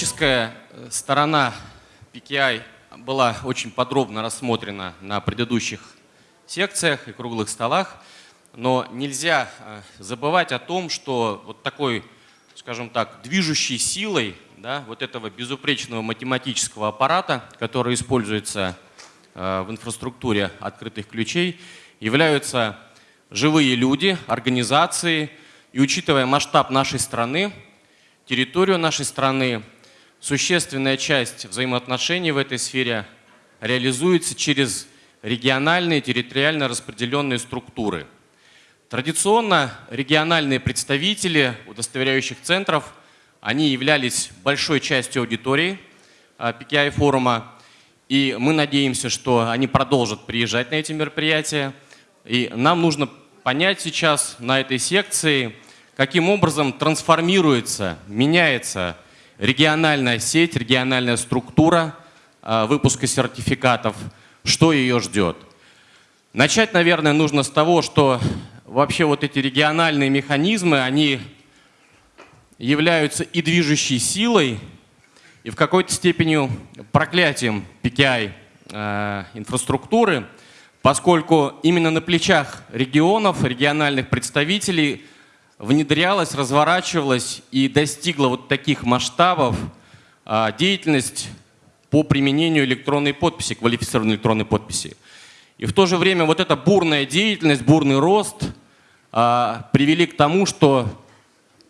Техническая э, сторона PKI была очень подробно рассмотрена на предыдущих секциях и круглых столах, но нельзя э, забывать о том, что вот такой, скажем так, движущей силой да, вот этого безупречного математического аппарата, который используется э, в инфраструктуре открытых ключей, являются живые люди, организации. И учитывая масштаб нашей страны, территорию нашей страны, существенная часть взаимоотношений в этой сфере реализуется через региональные территориально распределенные структуры. Традиционно региональные представители удостоверяющих центров, они являлись большой частью аудитории PKI а, и мы надеемся, что они продолжат приезжать на эти мероприятия. И нам нужно понять сейчас на этой секции, каким образом трансформируется, меняется региональная сеть, региональная структура а, выпуска сертификатов, что ее ждет. Начать, наверное, нужно с того, что вообще вот эти региональные механизмы, они являются и движущей силой, и в какой-то степени проклятием PKI э, поскольку именно на плечах регионов, региональных представителей внедрялась, разворачивалась и достигла вот таких масштабов а, деятельность по применению электронной подписи, квалифицированной электронной подписи. И в то же время вот эта бурная деятельность, бурный рост а, привели к тому, что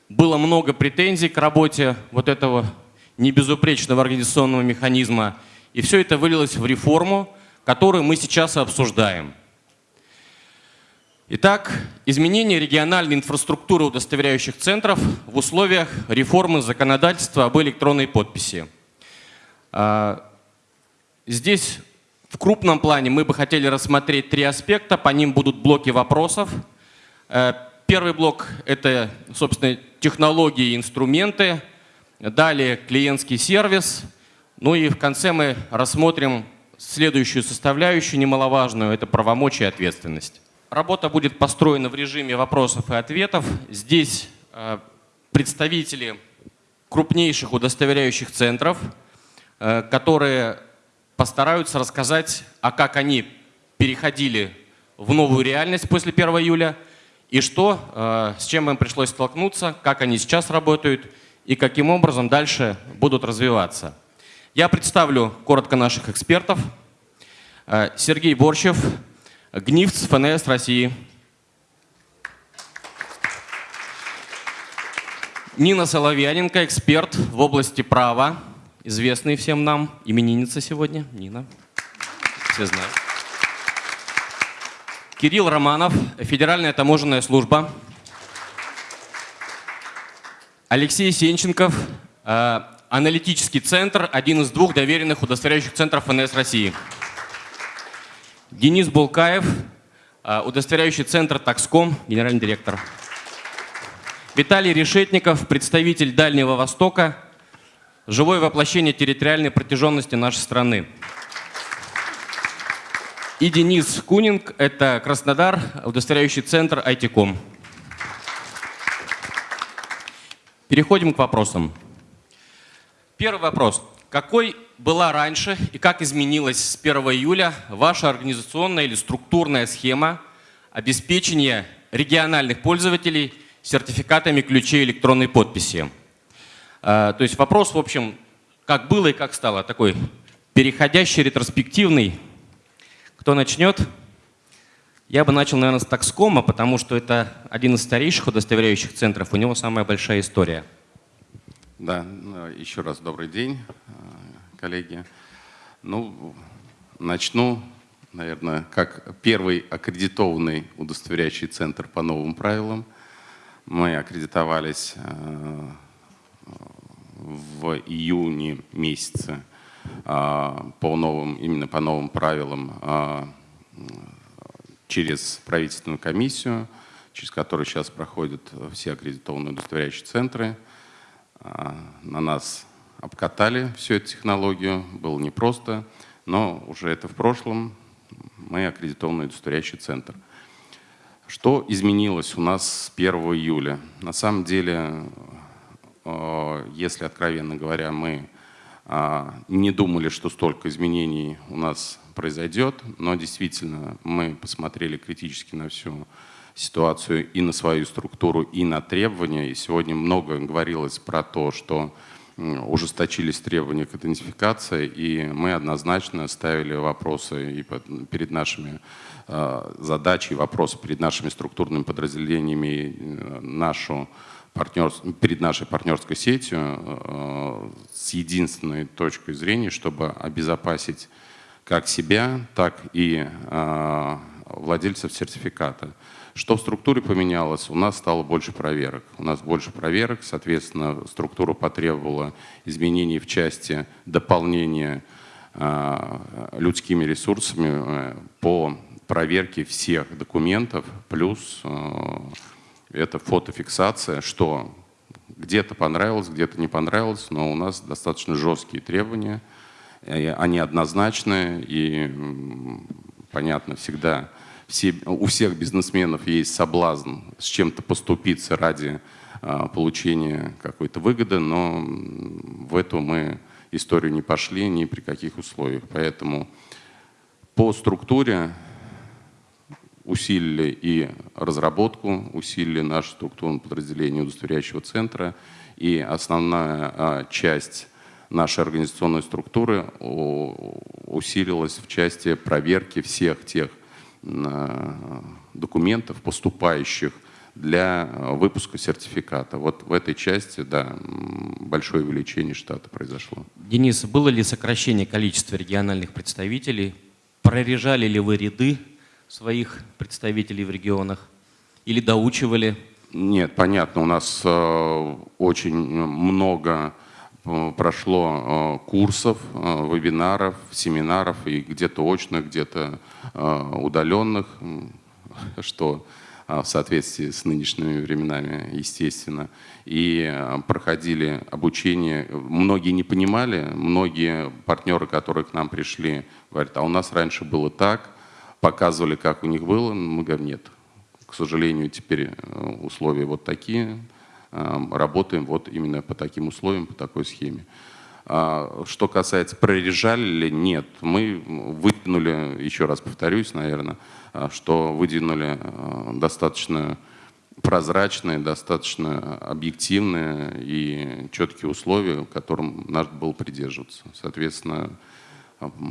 было много претензий к работе вот этого небезупречного организационного механизма. И все это вылилось в реформу, которую мы сейчас обсуждаем. Итак, изменение региональной инфраструктуры удостоверяющих центров в условиях реформы законодательства об электронной подписи. А, здесь в крупном плане мы бы хотели рассмотреть три аспекта, по ним будут блоки вопросов. Э, первый блок – это, собственно, технологии и инструменты, далее клиентский сервис, ну и в конце мы рассмотрим следующую составляющую немаловажную – это правомочия и ответственность. Работа будет построена в режиме вопросов и ответов. Здесь э, представители крупнейших удостоверяющих центров, э, которые постараются рассказать, а как они переходили в новую реальность после 1 июля и что, э, с чем им пришлось столкнуться, как они сейчас работают и каким образом дальше будут развиваться. Я представлю коротко наших экспертов. Сергей Борщев, ГНИФЦ ФНС России. Нина Соловьяненко, эксперт в области права, известный всем нам, именинница сегодня, Нина, все знают. Кирилл Романов, Федеральная таможенная служба. Алексей Сенченков, э, аналитический центр, один из двух доверенных удостоверяющих центров ФНС России. Денис Булкаев, а, удостоверяющий центр «Такском», генеральный директор. Виталий Решетников, представитель Дальнего Востока, живое воплощение территориальной протяженности нашей страны. И Денис Кунинг, это Краснодар, удостоверяющий центр «Айтиком». Переходим к вопросам. Первый вопрос. Какой была раньше и как изменилась с 1 июля ваша организационная или структурная схема обеспечения региональных пользователей сертификатами ключей электронной подписи? А, то есть вопрос, в общем, как было и как стало, такой переходящий, ретроспективный. Кто начнет? Я бы начал, наверное, с Такскома, потому что это один из старейших удостоверяющих центров, у него самая большая история. Да, ну, еще раз добрый день, коллеги. Ну, начну, наверное, как первый аккредитованный удостоверяющий центр по новым правилам. Мы аккредитовались э, в июне месяце э, по новым, именно по новым правилам через правительственную комиссию, через которую сейчас проходят все аккредитованные удостоверяющие центры – на нас обкатали всю эту технологию, было непросто, но уже это в прошлом, мы аккредитованный удостоверяющий центр. Что изменилось у нас с 1 июля? На самом деле э, если, откровенно говоря, мы э, не думали, что столько изменений у нас произойдет, но действительно мы посмотрели критически на всю ситуацию и на свою структуру, и на требования. И сегодня много говорилось про то, что ужесточились требования к идентификации, и мы однозначно ставили вопросы и перед нашими э, задачей, вопросы перед нашими структурными подразделениями, э, нашу партнер, перед нашей партнерской сетью э, с единственной точкой зрения, чтобы обезопасить как себя, так и владельцев сертификата. Что в структуре поменялось? У нас стало больше проверок. У нас больше проверок, соответственно, структура потребовала изменений в части дополнения э, людскими ресурсами э, по проверке всех документов, плюс э, это фотофиксация, что где-то понравилось, где-то не понравилось, но у нас достаточно жесткие требования, они однозначные и, понятно, всегда все, у всех бизнесменов есть соблазн с чем-то поступиться ради а, получения какой-то выгоды, но в эту мы историю не пошли ни при каких условиях. Поэтому по структуре усилили и разработку, усилили наше структурное подразделение удостоверяющего центра, и основная а, часть нашей организационной структуры усилилась в части проверки всех тех документов, поступающих для выпуска сертификата. Вот в этой части, да, большое увеличение штата произошло. Денис, было ли сокращение количества региональных представителей? Прорежали ли вы ряды своих представителей в регионах? Или доучивали? Нет, понятно, у нас э, очень много Э, прошло э, курсов, э, вебинаров, семинаров и где-то очных, где-то удаленных, что в соответствии с нынешними временами, естественно. И проходили обучение. Многие не понимали, многие партнеры, которые к нам пришли, говорят, а у нас раньше было так, показывали, как у них было. Мы говорим, нет, к сожалению, теперь условия вот такие, работаем вот именно по таким условиям, по такой схеме. А, что касается прорежали ли, нет. Мы выдвинули, еще раз повторюсь, наверное, а, что выдвинули а, достаточно прозрачные, достаточно объективные и четкие условия, которым надо было придерживаться. Соответственно,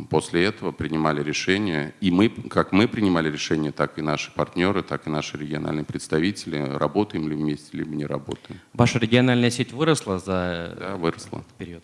После этого принимали решения, и мы, как мы принимали решения, так и наши партнеры, так и наши региональные представители, работаем ли вместе, либо не работаем. Ваша региональная сеть выросла за да, выросла. этот период?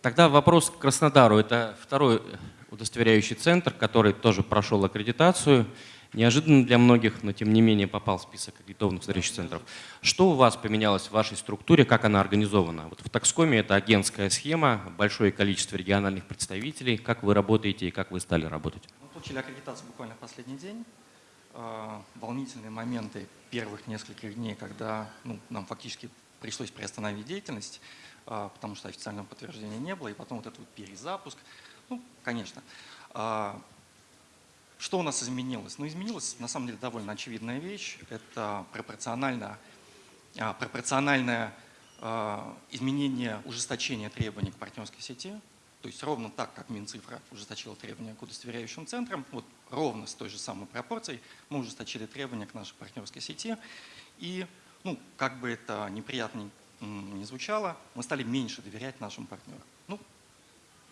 Тогда вопрос к Краснодару. Это второй удостоверяющий центр, который тоже прошел аккредитацию неожиданно для многих, но тем не менее попал в список аккредитованных встречных центров. Что у вас поменялось в вашей структуре, как она организована? Вот в Такскоме это агентская схема, большое количество региональных представителей. Как вы работаете и как вы стали работать? Мы получили аккредитацию буквально в последний день. А, волнительные моменты первых нескольких дней, когда ну, нам фактически пришлось приостановить деятельность, а, потому что официального подтверждения не было, и потом вот этот вот перезапуск. Ну, конечно. Что у нас изменилось? Ну, изменилась, на самом деле, довольно очевидная вещь. Это пропорционально, а, пропорциональное а, изменение ужесточения требований к партнерской сети. То есть ровно так, как Минцифра ужесточила требования к удостоверяющим центрам, вот ровно с той же самой пропорцией мы ужесточили требования к нашей партнерской сети. И, ну, как бы это неприятно не звучало, мы стали меньше доверять нашим партнерам.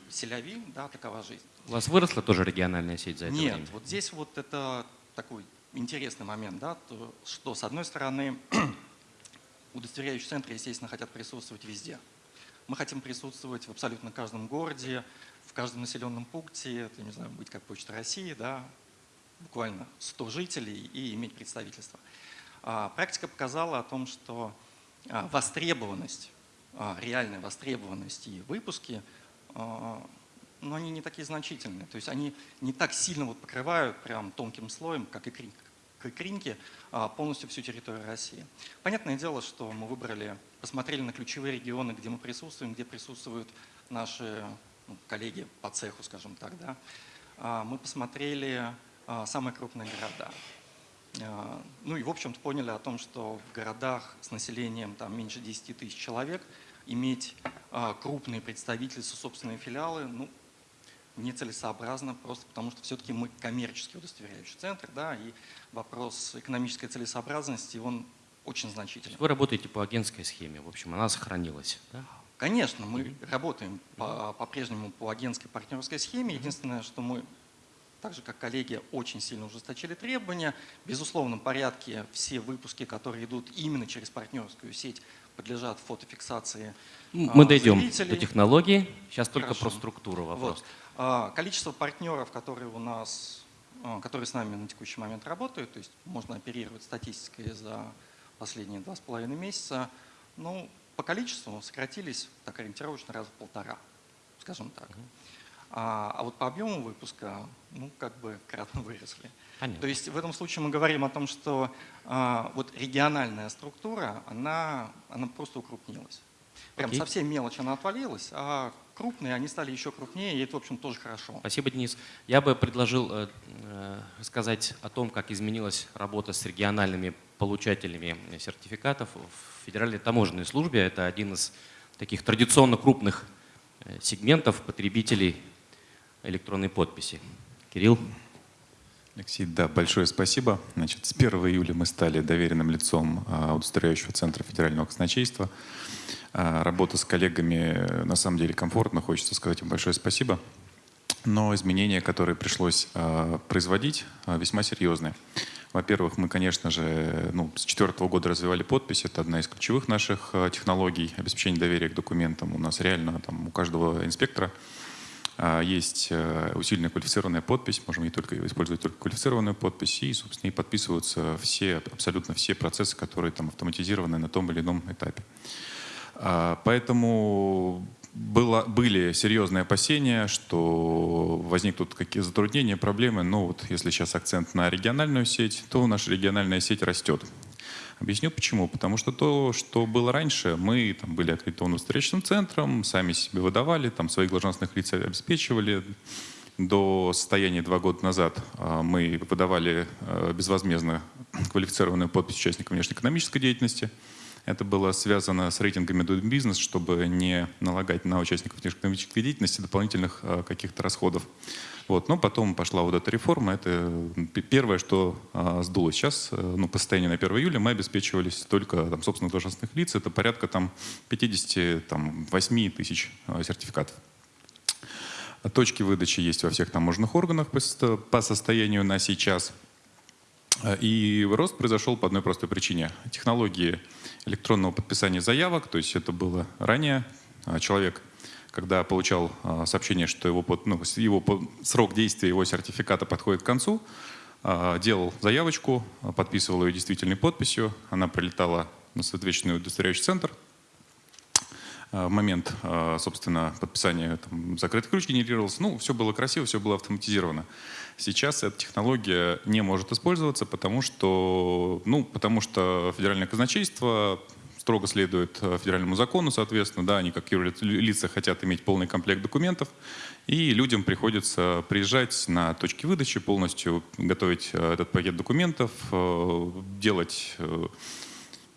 Ну, селяви, да, такова жизнь. У вас выросла тоже региональная сеть за это Нет, время? вот здесь вот это такой интересный момент, да, то, что с одной стороны удостоверяющие центры, естественно, хотят присутствовать везде. Мы хотим присутствовать в абсолютно каждом городе, в каждом населенном пункте, это, не знаю, быть как Почта России, да, буквально 100 жителей и иметь представительство. А, практика показала о том, что а, востребованность, а, реальная востребованность и выпуски но они не такие значительные. То есть они не так сильно вот покрывают прям тонким слоем, как и икринки, а, полностью всю территорию России. Понятное дело, что мы выбрали, посмотрели на ключевые регионы, где мы присутствуем, где присутствуют наши ну, коллеги по цеху, скажем так. Да. А, мы посмотрели самые крупные города. А, Ну и, в общем-то, поняли о том, что в городах с населением там, меньше 10 тысяч человек иметь а, крупные представительства, собственные филиалы, ну, нецелесообразно, просто потому что все-таки мы коммерческий удостоверяющий центр, да, и вопрос экономической целесообразности, он очень значительный. Вы работаете по агентской схеме, в общем, она сохранилась. Да? Конечно, мы работаем по- по-прежнему по агентской партнерской схеме. Единственное, что мы, так же как коллеги, очень сильно ужесточили требования. В безусловном порядке все выпуски, которые идут именно через партнерскую сеть, подлежат фотофиксации. Мы а, дойдем зрителей. до технологии. Сейчас только Хорошо. про структуру вопрос. Вот. А, Количество партнеров, которые у нас, а, которые с нами на текущий момент работают, то есть можно оперировать статистикой за последние два с половиной месяца, ну, по количеству сократились так ориентировочно раза в полтора, скажем так. А, а вот по объему выпуска, ну, как бы кратно выросли. Понятно. То есть в этом случае мы говорим о том, что а, вот региональная структура, она, она просто укрупнилась. Прям Окей. совсем мелочь она отвалилась, а крупные они стали еще крупнее, и это, в общем, тоже хорошо. Спасибо, Денис. Я бы предложил э, э, рассказать о том, как изменилась работа с региональными получателями сертификатов в Федеральной таможенной службе. Это один из таких традиционно крупных э, сегментов потребителей электронной подписи. Кирилл? Алексей, да, большое спасибо. Значит, с 1 июля мы стали доверенным лицом а, удостоверяющего центра федерального казначейства. А, Работа с коллегами э, на самом деле комфортно, хочется сказать им большое спасибо. Но изменения, которые пришлось а, производить, весьма серьезные. Во-первых, мы, конечно же, ну, с четвертого года развивали подпись. Это одна из ключевых наших технологий обеспечения доверия к документам. У нас реально там у каждого инспектора есть э, усиленная квалифицированная подпись, можем только использовать только квалифицированную подпись, и, собственно, и подписываются все, абсолютно все процессы, которые там автоматизированы на том или ином этапе. А, Поэтому было, были серьезные опасения, что возникнут какие затруднения, проблемы. Но вот если сейчас акцент на региональную сеть, то наша региональная сеть растет. Объясню почему. Потому что то, что было раньше, мы там, были аккредитованным встречным центром, сами себе выдавали, там, своих должностных лиц обеспечивали. До состояния два года назад а, мы выдавали а, безвозмездно квалифицированную подпись участникам внешнеэкономической деятельности. Это было связано с рейтингами Doing Business, чтобы не налагать на участников внешнеэкономической деятельности дополнительных а, каких-то расходов. Вот. Но потом пошла вот эта реформа. Это первое, что а. Сейчас, э, ну, по состоянию на 1 июля, мы обеспечивались только там, собственных должностных лиц. Это порядка там, 58 тысяч а, сертификатов. Точки выдачи есть во всех таможенных органах по состоянию на сейчас. И рост произошел по одной простой причине. Технологии электронного подписания заявок, то есть это было ранее, а, человек, когда получал а, сообщение, что его, ну, его срок действия его сертификата подходит к концу, а, делал заявочку, подписывал ее действительной подписью, она прилетала на соответственный удостоверяющий центр, в момент, собственно, подписания там, закрытый ключ генерировался. Ну, все было красиво, все было автоматизировано. Сейчас эта технология не может использоваться, потому что, ну, потому что федеральное казначейство строго следует э, федеральному закону, соответственно, да, они как юрлица хотят иметь полный комплект документов, и людям приходится приезжать на точки выдачи, полностью готовить э, этот пакет документов, э, делать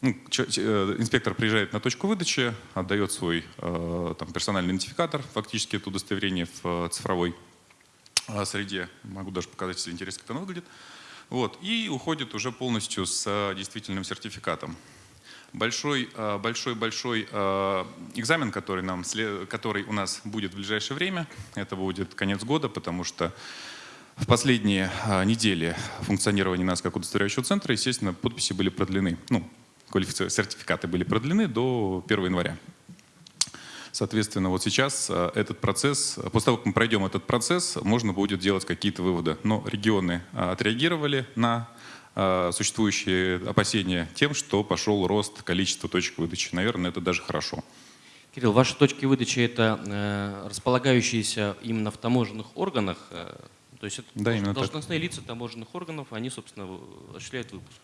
ну, инспектор приезжает на точку выдачи, отдает свой там, персональный идентификатор, фактически это удостоверение в цифровой среде. Могу даже показать, если интересно, как оно выглядит. Вот, и уходит уже полностью с э, действительным сертификатом. Большой, э, большой, большой э, экзамен, который, нам, который у нас будет в ближайшее время, это будет конец года, потому что в последние недели функционирования нас как удостоверяющего центра, естественно, подписи были продлены, ну, сертификаты были продлены до 1 января. Соответственно, вот сейчас а, этот процесс, после того, как мы пройдем этот процесс, можно будет делать какие-то выводы. Но регионы а, отреагировали на существующие опасения тем, что пошел рост количества точек выдачи. Наверное, это даже хорошо. Кирилл, ваши точки выдачи это э, располагающиеся именно в таможенных органах, э, то есть это Да, должн- именно так. должностные лица таможенных органов, они, собственно, осуществляют выпуск.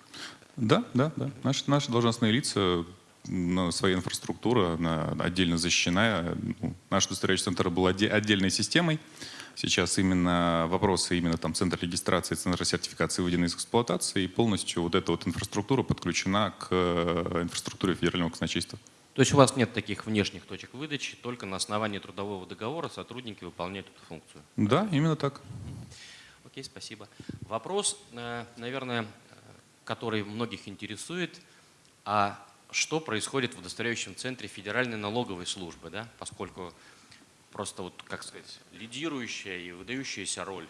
Да, да, да. Наши, наши должностные лица, ну, своя инфраструктура она отдельно защищена. Ну, Наш удостоверяющий центр был отде- отдельной системой. Сейчас именно вопросы именно там центра регистрации, центра сертификации выведены из эксплуатации, и полностью вот эта вот инфраструктура подключена к э, инфраструктуре федерального казначейства. То есть у вас нет таких внешних точек выдачи, только на основании трудового договора сотрудники выполняют эту функцию? Да, именно так. Окей, спасибо. Вопрос, э, наверное, который многих интересует, а что происходит в удостоверяющем центре Федеральной налоговой службы, да? поскольку просто, вот, как сказать, лидирующая и выдающаяся роль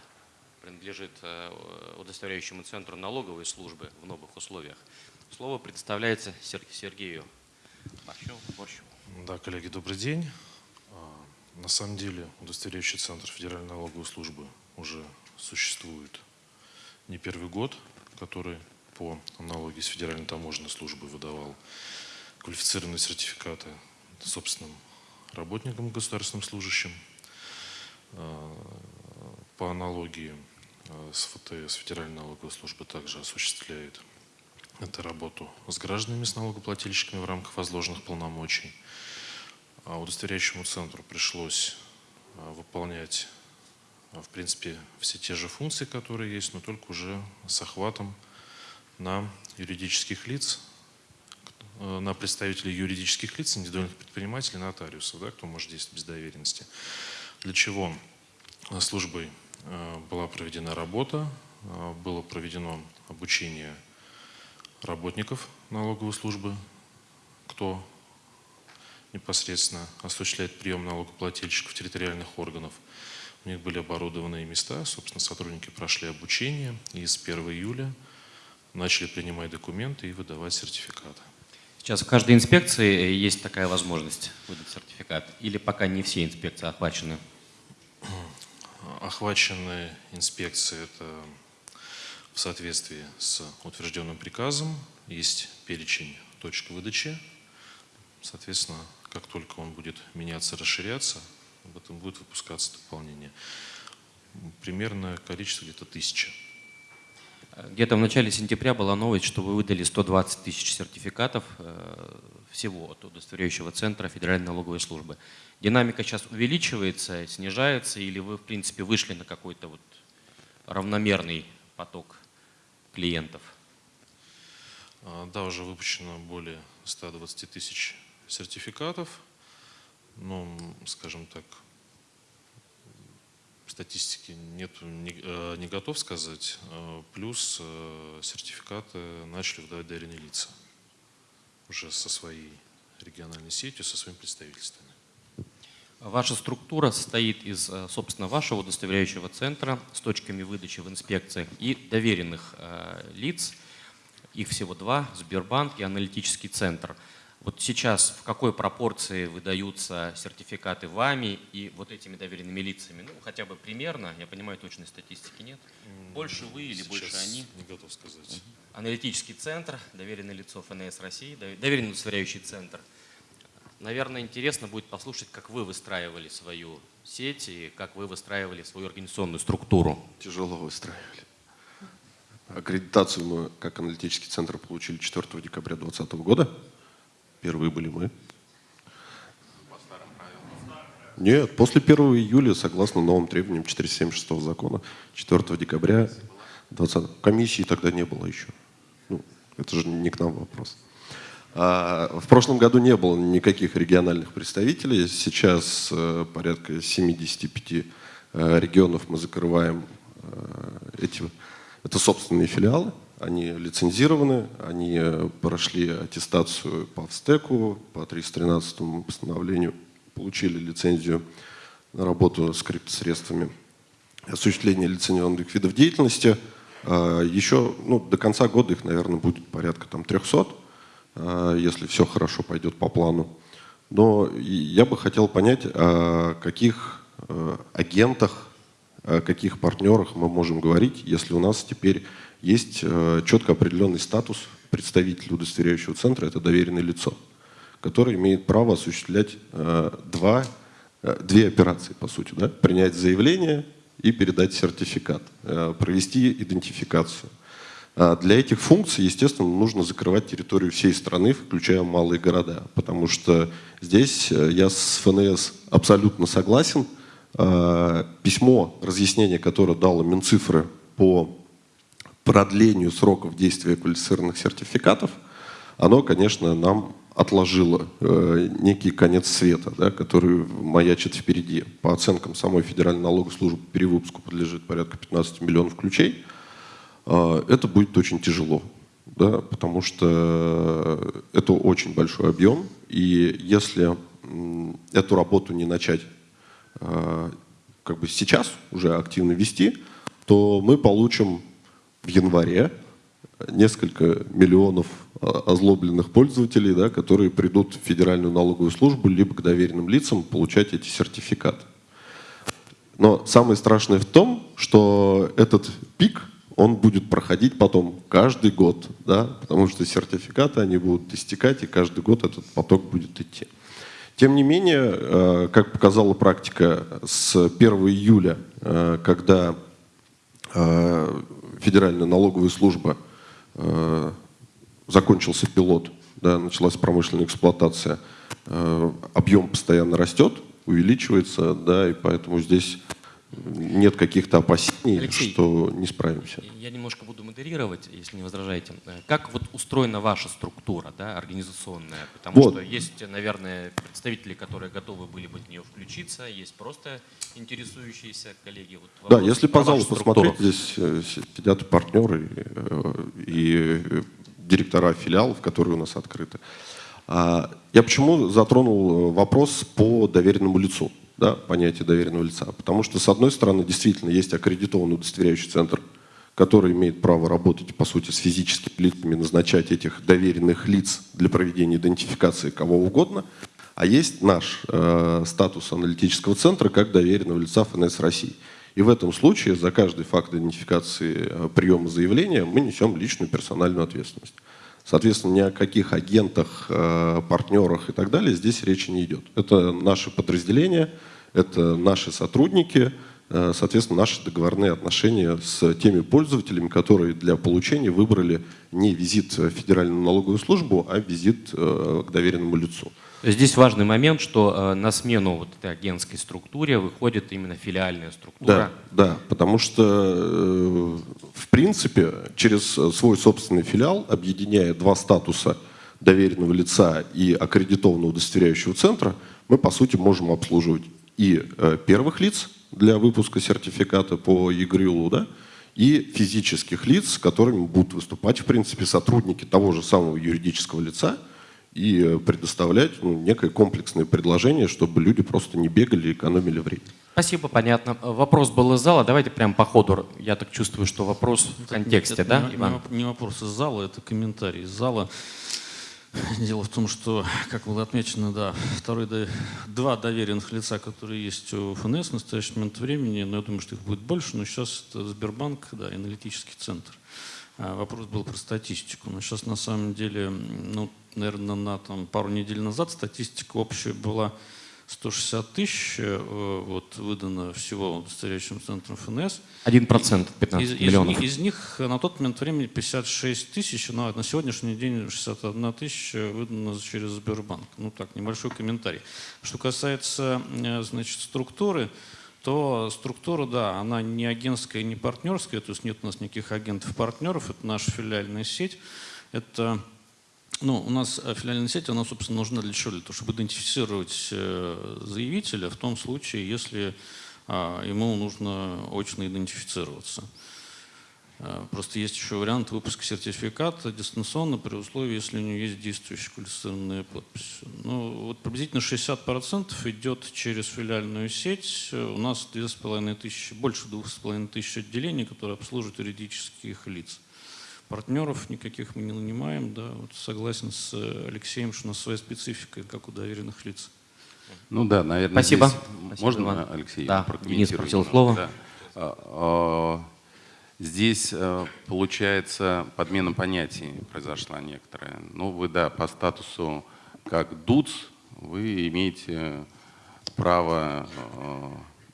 принадлежит э, удостоверяющему центру налоговой службы в новых условиях. Слово предоставляется Сергею Борщеву. Да, коллеги, добрый день. А, на самом деле удостоверяющий центр Федеральной налоговой службы уже существует не первый год, который по аналогии с Федеральной таможенной службой выдавал квалифицированные сертификаты собственным работникам, государственным служащим. А, по аналогии а, с ФТС Федеральная налоговая служба также осуществляет эту работу с гражданами, с налогоплательщиками в рамках возложенных полномочий. А удостоверяющему центру пришлось выполнять, в принципе, все те же функции, которые есть, но только уже с охватом на юридических лиц, э, на представителей юридических лиц, индивидуальных предпринимателей, нотариусов, да, кто может действовать без доверенности. Для чего службой э, была проведена работа, э, было проведено обучение работников налоговой службы, кто непосредственно осуществляет прием налогоплательщиков территориальных органов. У них были оборудованные места, собственно, сотрудники прошли обучение, и с 1 июля начали принимать документы и выдавать сертификаты. Сейчас в каждой инспекции есть такая возможность выдать сертификат? Или пока не все инспекции охвачены? Охвачены инспекции – это в соответствии с утвержденным приказом. Есть перечень точек выдачи. Соответственно, как только он будет меняться, расширяться, об этом будет выпускаться дополнение. Примерно количество где-то тысяча. Где-то в начале сентября была новость, что вы выдали 120 тысяч сертификатов э, всего от удостоверяющего центра Федеральной налоговой службы. Динамика сейчас увеличивается, снижается, или вы, в принципе, вышли на какой-то вот равномерный поток клиентов? А, да, уже выпущено более 120 тысяч сертификатов. Ну, скажем так, статистики нет, не, э, не готов сказать. Э, плюс э, сертификаты начали выдавать доверенные лица уже со своей региональной сетью, со своими представительствами. Ваша структура состоит из, собственно, вашего удостоверяющего центра с точками выдачи в инспекциях и доверенных лиц. Их всего два, Сбербанк и аналитический центр. Вот сейчас в какой пропорции выдаются сертификаты вами и вот этими доверенными лицами? Ну, хотя бы примерно, я понимаю, точной статистики нет. Больше вы или сейчас больше они? не готов сказать. Аналитический центр, доверенное лицо ФНС России, доверенный удостоверяющий центр. Наверное, интересно будет послушать, как вы выстраивали свою сеть и как вы выстраивали свою организационную структуру. Тяжело выстраивали. Аккредитацию мы, как аналитический центр, получили 4 декабря 2020 года. Первые были мы. Нет, после 1 июля, согласно новым требованиям 476 закона, 4 декабря 20 комиссии тогда не было еще. Ну, это же не к нам вопрос. А, в прошлом году не было никаких региональных представителей. Сейчас э, порядка 75 э, регионов мы закрываем э, эти. Это собственные филиалы они лицензированы, они э, прошли аттестацию по ВСТЭКу, по 313 постановлению, получили лицензию на работу с криптосредствами, осуществление лицензионных видов деятельности. А, Еще ну, до конца года их, наверное, будет порядка там, 300, а, если все хорошо пойдет по плану. Но я бы хотел понять, о каких э, агентах, о каких партнерах мы можем говорить, если у нас теперь есть э, четко определенный статус представителя удостоверяющего центра, это доверенное лицо, который имеет право осуществлять э, два, э, две операции, по сути. Да? Принять заявление и передать сертификат, провести идентификацию. А для этих функций, естественно, нужно закрывать территорию всей страны, включая малые города, потому что здесь я с ФНС абсолютно согласен. письмо, разъяснение, которое дало Минцифры по продлению сроков действия квалифицированных сертификатов, оно, конечно, нам отложило э, некий конец света, да, который маячит впереди. По оценкам самой Федеральной налоговой службы перевыпуску подлежит порядка 15 миллионов ключей. Э, это будет очень тяжело, да, потому что это очень большой объем, и если эту работу не начать э, как бы сейчас уже активно вести, то мы получим в январе несколько миллионов а, озлобленных пользователей, да, которые придут в Федеральную налоговую службу либо к доверенным лицам получать эти сертификаты. Но самое страшное в том, что этот пик, он будет проходить потом каждый год, да, потому что сертификаты, они будут истекать, и каждый год этот поток будет идти. Тем не менее, э, как показала практика с 1 июля, э, когда Федеральная налоговая служба закончился пилот, да, началась промышленная эксплуатация, объем постоянно растет, увеличивается, да, и поэтому здесь нет каких-то опасений, Алексей, что не справимся. Я немножко буду модерировать, если не возражаете. Э, Как вот устроена ваша структура, да, организационная? Потому Вот. что есть, наверное, представители, которые готовы были бы в нее включиться, есть просто интересующиеся коллеги. Вот Да, вопрос если про по залу вашу структуру. посмотреть, здесь э, сидят партнеры, э, и директора филиалов, которые у нас открыты. А, Я почему затронул вопрос по доверенному лицу, да, понятие доверенного лица? Потому что, с одной стороны, действительно есть аккредитованный удостоверяющий центр, который имеет право работать, по сути, с физическими лицами, назначать этих доверенных лиц для проведения идентификации кого угодно. А есть наш э, статус аналитического центра как доверенного лица ФНС России. И в этом случае за каждый факт идентификации э, приема заявления мы несем личную персональную ответственность. Соответственно, ни о каких агентах, э, партнерах и так далее здесь речи не идет. Это наши подразделения, это наши сотрудники, э, соответственно, наши договорные отношения с теми пользователями, которые для получения выбрали не визит в Федеральную налоговую службу, а визит э, к доверенному лицу. Здесь важный момент, что э, на смену вот этой агентской структуре выходит именно филиальная структура. Да, да, потому что, в принципе, через свой собственный филиал, объединяя два статуса доверенного лица и аккредитованного удостоверяющего центра, мы, по сути, можем обслуживать и э, первых лиц для выпуска сертификата по ЕГРЮЛу, да, и физических лиц, с которыми будут выступать, в принципе, сотрудники того же самого юридического лица, и э, предоставлять ну, некое комплексное предложение, чтобы люди просто не бегали и экономили время. Спасибо, понятно. Вопрос был из зала. Давайте прямо по ходу. Я так чувствую, что вопрос в Это- контексте, это да, не, Иван? не вопрос из зала, это комментарий из зала. Дело в том, что, как было отмечено, да, второй, два доверенных лица, которые есть у ФНС в настоящий момент времени, но я думаю, что их будет больше, но сейчас это Сбербанк, да, аналитический центр. А, Вопрос был про статистику. Но сейчас на самом деле, ну, наверное, на там, пару недель назад статистика общая была 160 тысяч, э, вот, выдано всего удостоверяющим центром ФНС. Один процент, Из, 15 из миллионов. них- из них на тот момент времени 56 тысяч, но на сегодняшний день 61 тысяча выдано через Сбербанк. Ну так, небольшой комментарий. Что касается э, значит, структуры, то структура, да, она не агентская, не партнерская, то есть нет у нас никаких агентов-партнеров, это наша филиальная сеть. Это ну, у нас э, филиальная сеть, она, собственно, нужна для чего? Для того, чтобы идентифицировать э, заявителя в том случае, если а, ему нужно очно идентифицироваться. А, Просто есть еще вариант выпуска сертификата дистанционно при условии, если у него есть действующая квалифицированная подпись. Ну, вот приблизительно 60% идет через филиальную сеть. У нас 2500, больше 2500 отделений, которые обслуживают юридических лиц. Партнеров никаких мы не нанимаем, да, вот согласен с э, Алексеем, что у нас своя специфика, как у доверенных лиц. Ну да, наверное, Спасибо. здесь Спасибо, можно, Иван. Алексей, Да, Денис просил слово. Да. А, а, Здесь э, получается подмена понятий произошла некоторая. Ну вы, да, по статусу как ДУЦ вы имеете право э,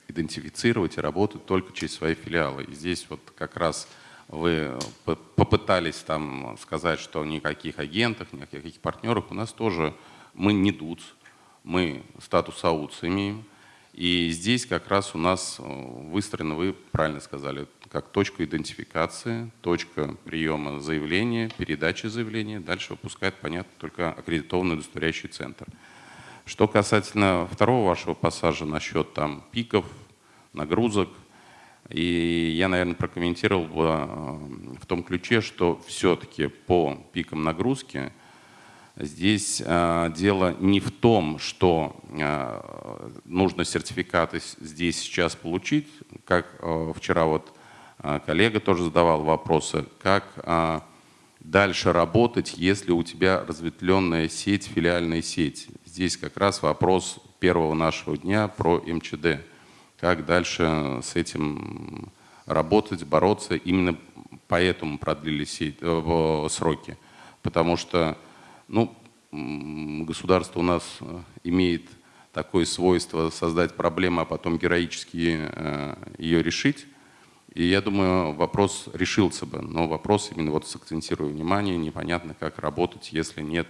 идентифицировать и работать только через свои филиалы. И здесь вот как раз вы по- попытались там сказать, что никаких агентов, никаких партнеров у нас тоже мы не ДУЦ, мы статус АУЦ имеем. И здесь как раз у нас э, выстроено, вы правильно сказали, как точка идентификации, точка приема заявления, передачи заявления. Дальше выпускает, понятно, только аккредитованный удостоверяющий центр. Что касательно второго вашего пассажа насчет там пиков, нагрузок, и я, наверное, прокомментировал бы э, в том ключе, что все-таки по пикам нагрузки здесь э, дело не в том, что э, нужно сертификаты здесь сейчас получить, как вчера вот коллега тоже задавал вопросы, как дальше работать, если у тебя разветвленная сеть, филиальная сеть. Здесь как раз вопрос первого нашего дня про МЧД как дальше с этим работать, бороться. Именно поэтому продлили э, сроки. Потому что ну, государство у нас э, имеет такое свойство создать проблему, а потом героически э, ее решить. И я думаю, вопрос решился бы. Но вопрос именно вот сакцентирую внимание, непонятно, как работать, если нет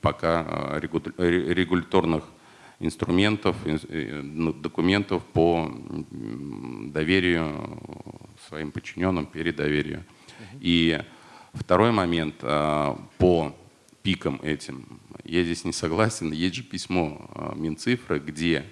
пока регуляторных инструментов, ну, документов по доверию своим подчиненным, передоверию. И второй момент а, по пикам этим. Я здесь не согласен. Есть же письмо а, Минцифры, где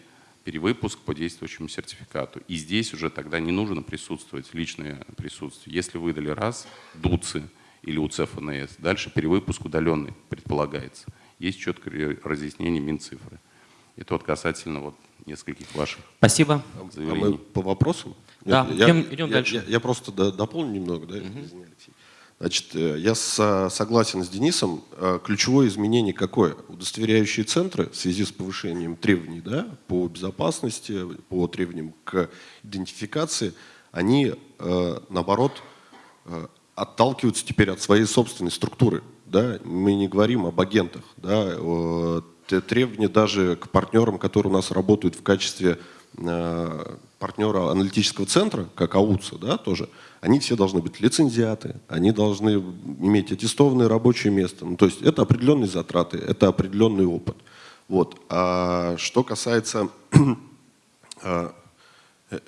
перевыпуск по действующему сертификату. И здесь уже тогда не нужно присутствовать, личное присутствие. Если выдали раз, ДУЦИ или УЦФНС, дальше перевыпуск удаленный предполагается. Есть четкое разъяснение Минцифры. Это вот касательно вот нескольких ваших Спасибо. заявлений. А мы по вопросам? Да, я, идем, идем я, дальше. Я, я просто дополню немного, да, угу. извини, Алексей. Значит, э, я согласен с Денисом. Э, ключевое изменение какое? Удостоверяющие центры в связи с повышением требований да, по безопасности, по требованиям к идентификации, они, э, наоборот, отталкиваются теперь от своей собственной структуры. Да? Мы не говорим об агентах. Да? Требования даже к партнерам, которые у нас работают в качестве э, партнера аналитического центра, как АУЦа, да, тоже, они все должны быть лицензиаты, они должны иметь аттестованное рабочее место. Ну, то есть это определенные затраты, это определенный опыт. Вот. А что касается э,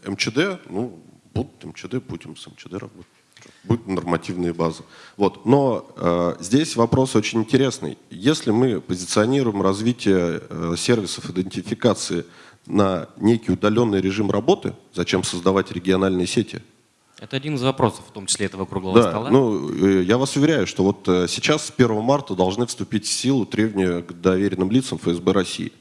МЧД, ну, будут МЧД, будем с МЧД работать будут нормативные базы. Вот. Но э, здесь вопрос очень интересный. Если мы позиционируем развитие э, сервисов идентификации на некий удаленный режим работы, зачем создавать региональные сети? Это один из вопросов, в том числе этого круглого да, стола. Ну, э, я вас уверяю, что вот э, сейчас с 1 марта должны вступить в силу требования к доверенным лицам ФСБ России.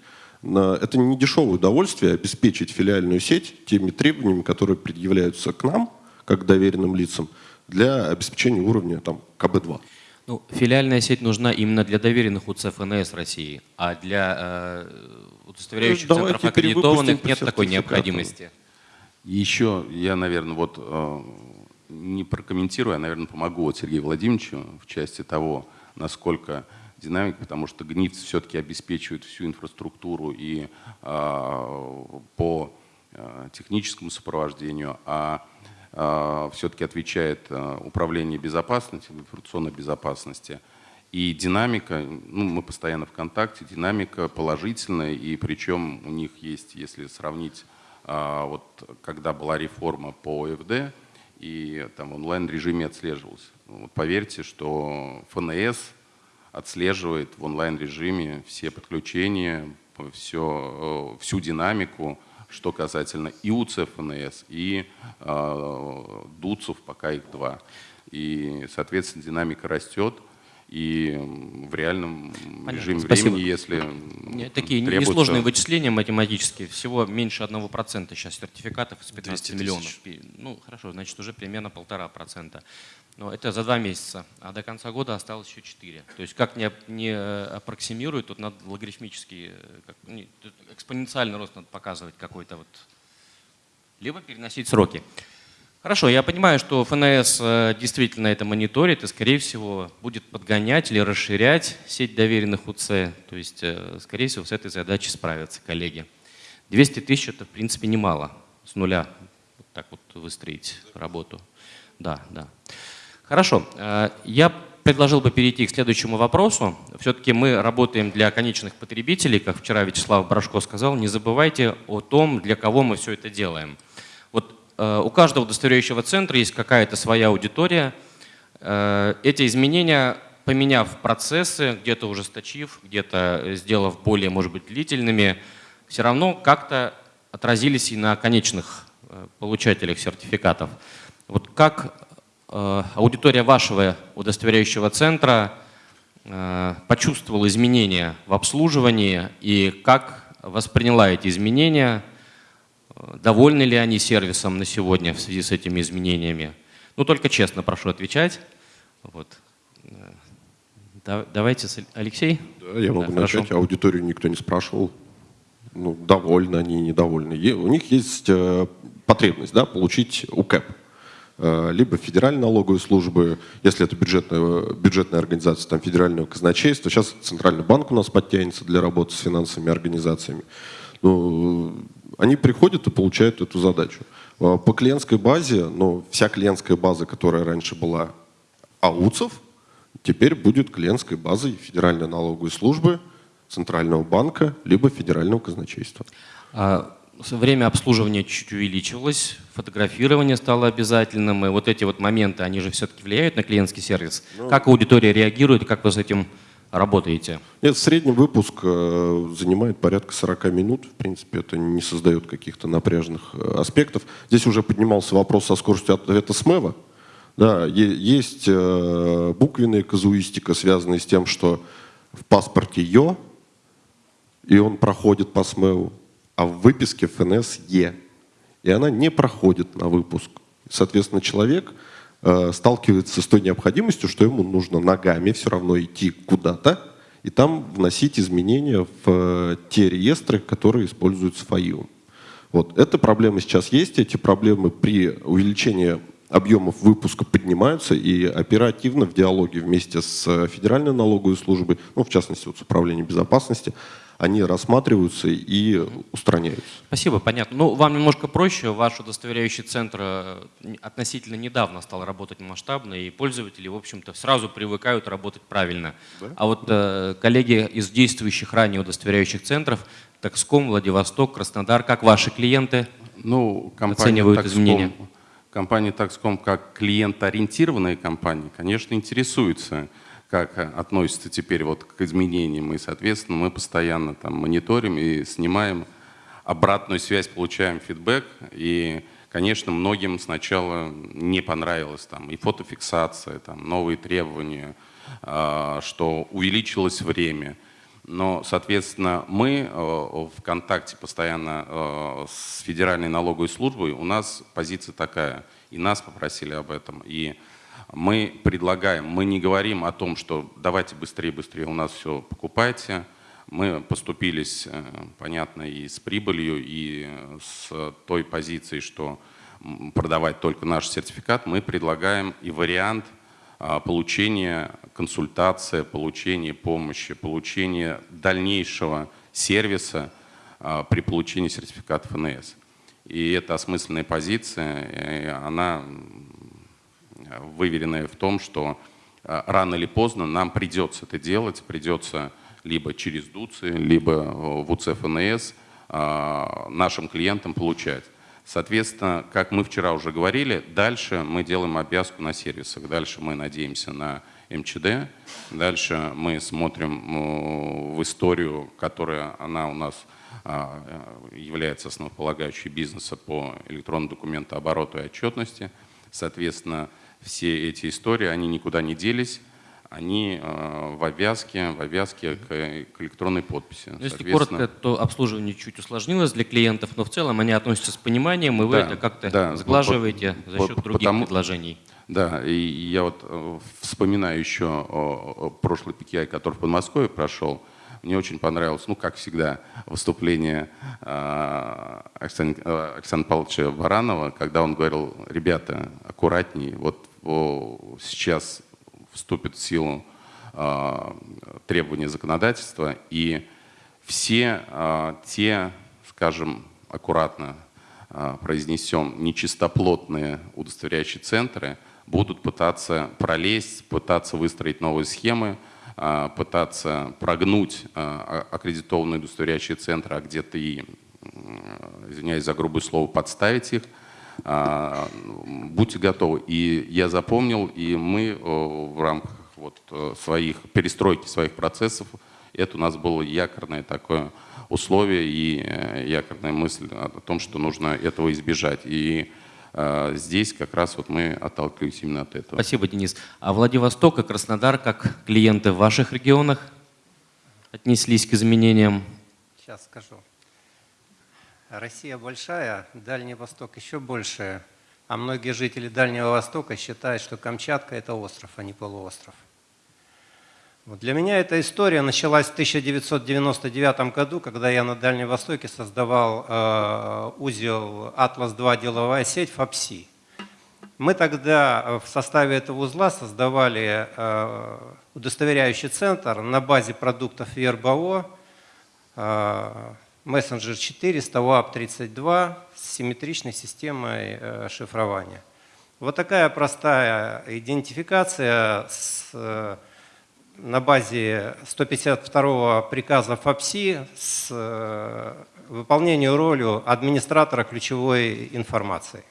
Это не дешевое удовольствие обеспечить филиальную сеть теми требованиями, которые предъявляются к нам, как доверенным лицам, для обеспечения уровня там, КБ-2. Ну, филиальная сеть нужна именно для доверенных УЦ ФНС России, а для э, удостоверяющих ну, центров аккредитованных нет такой необходимости. Еще я, наверное, вот э, не прокомментирую, а, наверное, помогу вот Сергею Владимировичу в части того, насколько динамика, потому что ГНИЦ все-таки обеспечивает всю инфраструктуру и э, по э, техническому сопровождению, а а, все-таки отвечает а, управление безопасности, информационной безопасности. И динамика, ну, мы постоянно в контакте, динамика положительная, и причем у них есть, если сравнить, а, вот когда была реформа по ОФД, и там в онлайн-режиме отслеживалось. Ну, вот поверьте, что ФНС отслеживает в онлайн-режиме все подключения, все, э, всю динамику, что касательно и УЦФНС, и э, ДУЦов, пока их два. И, соответственно, динамика растет. И в реальном Понятно. режиме Спасибо. времени, если Нет, Такие требуется... несложные вычисления математические, всего меньше 1% сейчас сертификатов из 15 миллионов. Ну, хорошо, значит, уже примерно полтора процента. Но это за два месяца, а до конца года осталось еще 4. То есть как не, не э, аппроксимирует, тут надо логарифмический, э, как, не, экспоненциальный рост надо показывать какой-то вот, либо переносить сроки. Хорошо, я понимаю, что ФНС э, действительно это мониторит и, скорее всего, будет подгонять или расширять сеть доверенных УЦ. То есть, скорее всего, с этой задачей справятся коллеги. 200 тысяч – это, в принципе, немало. С нуля вот так вот выстроить работу. Да, да. Хорошо. Э, я предложил бы перейти к следующему вопросу. Все-таки мы работаем для конечных потребителей, как вчера Вячеслав Брашко сказал. Не забывайте о том, для кого мы все это делаем. Вот э, у каждого удостоверяющего центра есть какая-то своя аудитория. Э, эти изменения, поменяв процессы, где-то ужесточив, где-то сделав более, может быть, длительными, все равно как-то отразились и на конечных получателях сертификатов. Вот как аудитория вашего удостоверяющего центра э, почувствовала изменения в обслуживании и как восприняла эти изменения, довольны ли они сервисом на сегодня в связи с этими изменениями? Ну, только честно прошу отвечать. Вот. Давайте, Алексей. Да, я могу да, начать. Хорошо. Аудиторию никто не спрашивал ну, довольны они, недовольны. У них есть э, потребность да, получить УКЭП. Э, либо федеральной налоговой службы, если это бюджетная, бюджетная организация, там федерального казначейства. Сейчас Центральный банк у нас подтянется для работы с финансовыми организациями. Ну, они приходят и получают эту задачу. Э, по клиентской базе, ну, вся клиентская база, которая раньше была АУЦов, теперь будет клиентской базой Федеральной налоговой службы – Центрального банка, либо Федерального казначейства. А время обслуживания чуть увеличилось, фотографирование стало обязательным, и вот эти вот моменты, они же все-таки влияют на клиентский сервис. Ну, как аудитория реагирует, как вы с этим работаете? Нет, средний выпуск э, занимает порядка 40 минут. В принципе, это не создает каких-то напряженных э, аспектов. Здесь уже поднимался вопрос со скоростью ответа СМЭВа. Да, есть э, буквенная казуистика, связанная с тем, что в паспорте ЙО и он проходит по СМЭУ, а в выписке ФНС Е. И она не проходит на выпуск. Соответственно, человек э, сталкивается с той необходимостью, что ему нужно ногами все равно идти куда-то и там вносить изменения в э, те реестры, которые используются ФАИУ. Вот. Эта проблема сейчас есть. Эти проблемы при увеличении объемов выпуска поднимаются и оперативно в диалоге вместе с Федеральной налоговой службой, ну, в частности, вот с Управлением безопасности, они рассматриваются и устраняются. Спасибо, понятно. Ну, вам немножко проще. Ваш удостоверяющий центр э, относительно недавно стал работать масштабно, и пользователи, в общем-то, сразу привыкают работать правильно. Да? А вот э, коллеги из действующих ранее удостоверяющих центров, Такском, Владивосток, Краснодар, как ваши клиенты ну, оценивают Такском, изменения? Компания Такском, как клиент-ориентированная компания, конечно, интересуется как относится теперь вот к изменениям. И, соответственно, мы постоянно там мониторим и снимаем обратную связь, получаем фидбэк. И, конечно, многим сначала не понравилось там и фотофиксация, там, новые требования, а, что увеличилось время. Но, соответственно, мы э, в контакте постоянно э, с Федеральной налоговой службой, у нас позиция такая, и нас попросили об этом, и мы предлагаем, мы не говорим о том, что давайте быстрее, быстрее у нас все покупайте. Мы поступились, э, понятно, и с прибылью, и с той позицией, что продавать только наш сертификат. Мы предлагаем и вариант а, получения консультации, получения помощи, получения дальнейшего сервиса а, при получении сертификата ФНС. И это осмысленная позиция, она выверенная в том, что э, рано или поздно нам придется это делать, придется либо через ДУЦИ, либо э, в УЦФНС э, нашим клиентам получать. Соответственно, как мы вчера уже говорили, дальше мы делаем обвязку на сервисах, дальше мы надеемся на МЧД, дальше мы смотрим в историю, которая она у нас является основополагающей бизнеса по электронному документообороту и отчетности. Соответственно, все эти истории, они никуда не делись, они э, в обвязке, в обвязке к, к электронной подписи. Ну, если коротко, то обслуживание чуть усложнилось для клиентов, но в целом они относятся с пониманием, и вы да, это как-то да, сглаживаете по, за счет по, других потому, предложений. Да, и я вот э, вспоминаю еще о, о прошлый PKI, который в Подмосковье прошел, мне очень понравилось, ну, как всегда, выступление э, Оксаны, э, Оксаны Павловича Баранова, когда он говорил, ребята, аккуратней, вот сейчас вступит в силу э, требования законодательства, и все э, те, скажем, аккуратно э, произнесем, нечистоплотные удостоверяющие центры будут пытаться пролезть, пытаться выстроить новые схемы, а, пытаться прогнуть а, аккредитованные удостоверяющие центры, а где-то и, извиняюсь за грубое слово, подставить их. А, будьте готовы. И я запомнил, и мы в рамках вот э, своих перестройки своих процессов, это у нас было якорное такое условие и э, якорная мысль о том, что нужно этого избежать. И здесь как раз вот мы отталкиваемся именно от этого. Спасибо, Денис. А Владивосток и Краснодар, как клиенты в ваших регионах, отнеслись к изменениям? Сейчас скажу. Россия большая, Дальний Восток еще больше, а многие жители Дальнего Востока считают, что Камчатка – это остров, а не полуостров. Вот для меня эта история началась в 1999 году, когда я на Дальнем Востоке создавал э, узел «Атлас-2. Деловая сеть» ФАПСИ. Мы тогда э, в составе этого узла создавали э, удостоверяющий центр на базе продуктов ЕРБО, э, Messenger 400, WAP32 с симметричной системой э, шифрования. Вот такая простая идентификация с э, на базе 152 приказа ФАПСИ с э, выполнением роли администратора ключевой информации.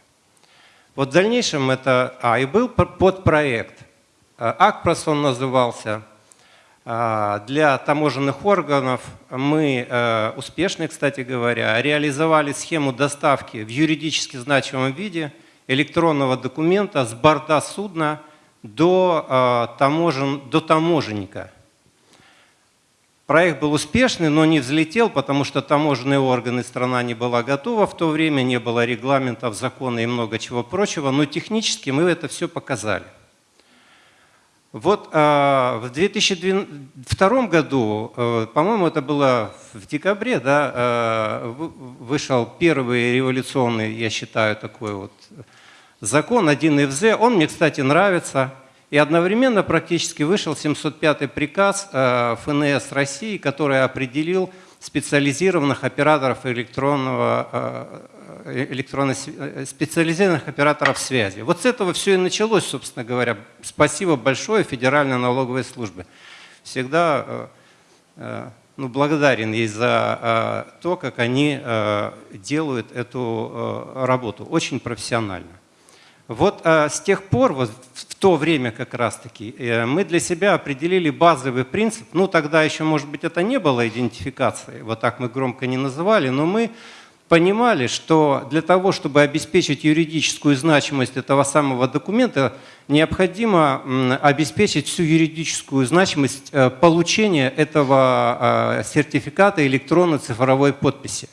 Вот в дальнейшем это... А, и был подпроект. АКПРОС он назывался. Э, для таможенных органов мы, успешно, кстати говоря, реализовали схему доставки в юридически значимом виде электронного документа с борта судна – до, э, таможен, до таможенника. Проект был успешный, но не взлетел, потому что таможенные органы страна не была готова. В то время не было регламентов, закона и много чего прочего, но технически мы это все показали. Вот э, в 2002 году, э, по-моему, это было в декабре, да, э, вышел первый революционный, я считаю, такой вот закон 1 ФЗ, он мне, кстати, нравится. И одновременно практически вышел 705 приказ э, ФНС России, который определил специализированных операторов электронного, э, электронно, э, специализированных операторов связи. Вот с этого все и началось, собственно говоря. Спасибо большое Федеральной налоговой службе. Всегда ну, благодарен ей за то, как они делают эту работу. Очень профессионально. Вот с тех пор, вот в то время как раз-таки, э, мы для себя определили базовый принцип. Ну, тогда еще, может быть, это не было идентификацией, вот так мы громко не называли, но мы понимали, что для того, чтобы обеспечить юридическую значимость этого самого документа, необходимо обеспечить всю юридическую значимость э, получения этого а, сертификата электронной цифровой подписи.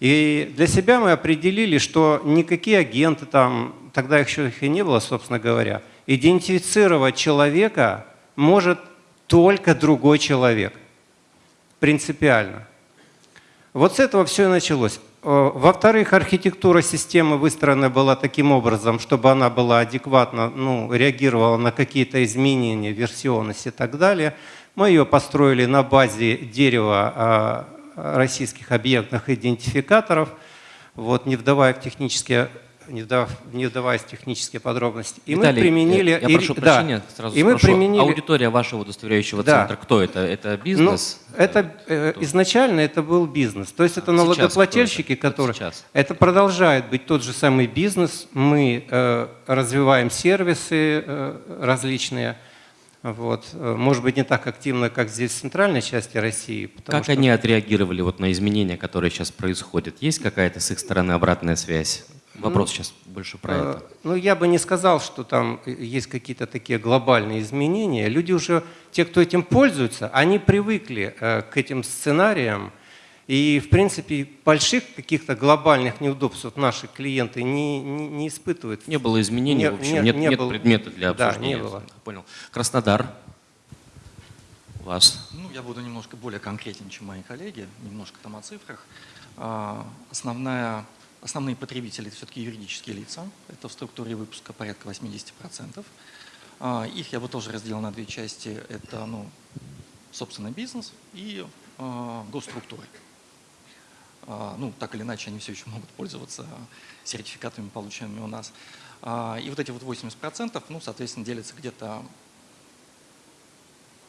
И для себя мы определили, что никакие агенты там, тогда еще их и не было, собственно говоря, идентифицировать человека может только другой человек. Принципиально. Вот с этого все и началось. Э, во-вторых, архитектура системы выстроена была таким образом, чтобы она была адекватно, ну, реагировала на какие-то изменения, версионность и так далее. Мы ее построили на базе дерева а, российских объектных идентификаторов, вот, не вдавая в технические не, вдав, не вдаваясь в технические подробности. И Виталий, мы применили... Я, я прошу и, прощения, да, сразу и спрошу. Мы применили, Аудитория вашего удостоверяющего да. центра, кто это? Это бизнес? Ну, это, э, изначально это был бизнес. То есть это налогоплательщики, это? которые... сейчас. Это продолжает быть тот же самый бизнес. Мы э, развиваем сервисы э, различные. Вот. Может быть, не так активно, как здесь в центральной части России. Как что... они отреагировали вот на изменения, которые сейчас происходят? Есть какая-то с их стороны обратная связь? Вопрос ну, сейчас больше про э, это. Ну, я бы не сказал, что там есть какие-то такие глобальные изменения. Люди уже, те, кто этим пользуются, они привыкли э, к этим сценариям, и, в принципе, больших каких-то глобальных неудобств наши клиенты не, не, не испытывают. Не было изменений, не, в общем, не, нет, не нет было. предмета для обсуждения. Да, не было. Понял. Краснодар. У вас? Ну, я буду немножко более конкретен, чем мои коллеги, немножко там о цифрах. А, основная, основные потребители – это все-таки юридические лица. Это в структуре выпуска порядка 80%. А, их я бы тоже разделил на две части. Это, ну, собственно, бизнес и а, госструктуры. а, ну, так или иначе, они все еще могут пользоваться сертификатами, полученными у нас. А, И вот эти вот 80%, ну, соответственно, делятся где-то,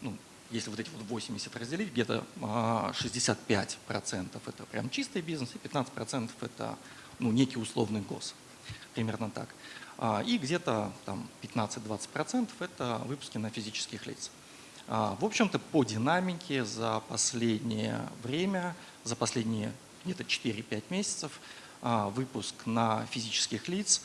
ну, если вот эти вот 80 разделить, где-то а, 65% это прям чистый бизнес, и 15% это ну, некий условный гос. Примерно так. А, И где-то там 15-20% это выпуски на физических лиц. А, В общем-то, по динамике за последнее время, за последние где-то 4-5 месяцев, а, выпуск на физических лиц,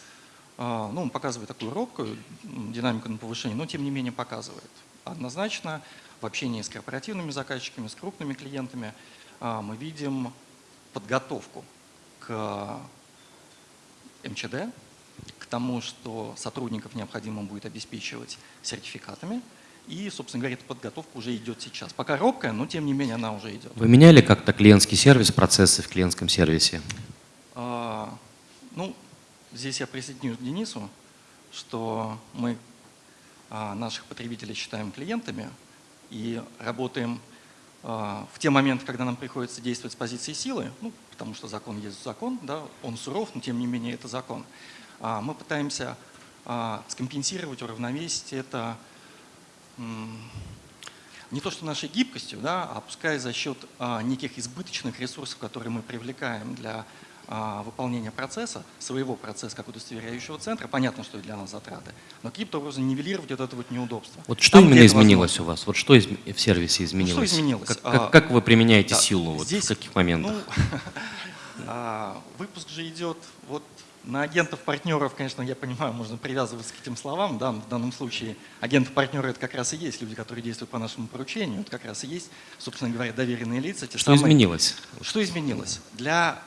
ну, он показывает такую робкую динамику на повышение, но тем не менее показывает. Однозначно в общении с корпоративными заказчиками, с крупными клиентами мы видим подготовку к МЧД, к тому, что сотрудников необходимо будет обеспечивать сертификатами. И, собственно говоря, эта подготовка уже идет сейчас. Пока робкая, но тем не менее она уже идет. Вы меняли как-то клиентский сервис, процессы в клиентском сервисе? А, Ну, здесь я присоединюсь к Денису, что мы а, наших потребителей считаем клиентами и работаем а, в те моменты, когда нам приходится действовать с позиции силы, ну, потому что закон есть закон, да, он суров, но тем не менее это закон. А, Мы пытаемся а, скомпенсировать, уравновесить это не то что нашей гибкостью, да, а пускай за счет а, неких избыточных ресурсов, которые мы привлекаем для выполнения процесса, своего процесса как удостоверяющего центра, понятно, что для нас затраты, но каким-то образом нивелировать вот это вот неудобство. Вот что Там, именно изменилось возможно. у вас? Вот что изм- в сервисе изменилось? изменилось? Как, А, как- как вы применяете Да, силу? Вот здесь, в каких моментах? ну, а, выпуск же идет вот на агентов-партнеров, конечно, я понимаю, можно привязываться к этим словам. Да, в данном случае агенты-партнеры это как раз и есть люди, которые действуют по нашему поручению. Это как раз и есть, собственно говоря, доверенные лица. Что самые- изменилось? Что изменилось? Для а,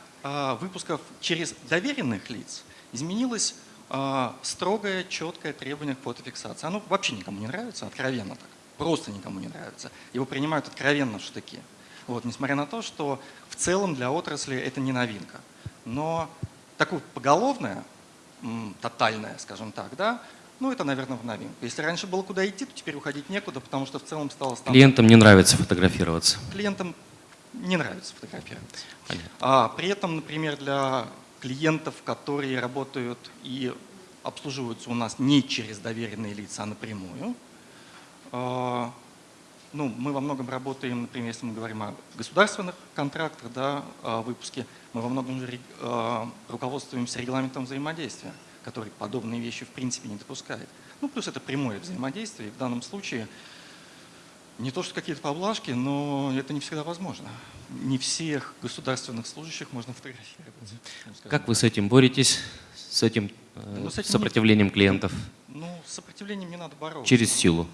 выпусков через доверенных лиц изменилось а, строгое, четкое требование к фотофиксации. Оно вообще никому не нравится, откровенно так. Просто никому не нравится. Его принимают откровенно в штыки. Вот, несмотря на то, что в целом для отрасли это не новинка. Но такое поголовное, тотальное, скажем так, да, ну это, наверное, в новинку. Если раньше было куда идти, то теперь уходить некуда, потому что в целом стало стандартом Клиентам не нравится фотографироваться. клиентам не нравится. Понятно. А при этом, например, для клиентов, которые работают и обслуживаются у нас не через доверенные лица, а напрямую, а, ну, мы во многом работаем, например, если мы говорим о государственных контрактах, да, о выпуске, мы во многом а, руководствуемся регламентом взаимодействия, который подобные вещи в принципе не допускает. Ну, плюс это прямое взаимодействие, и в данном случае не то, что какие-то поблажки, но это не всегда возможно. Не всех государственных служащих можно фотографировать. Как вы с этим боретесь? С этим э, Ну, с этим сопротивлением клиентов? Ну, с сопротивлением не надо бороться. Через силу.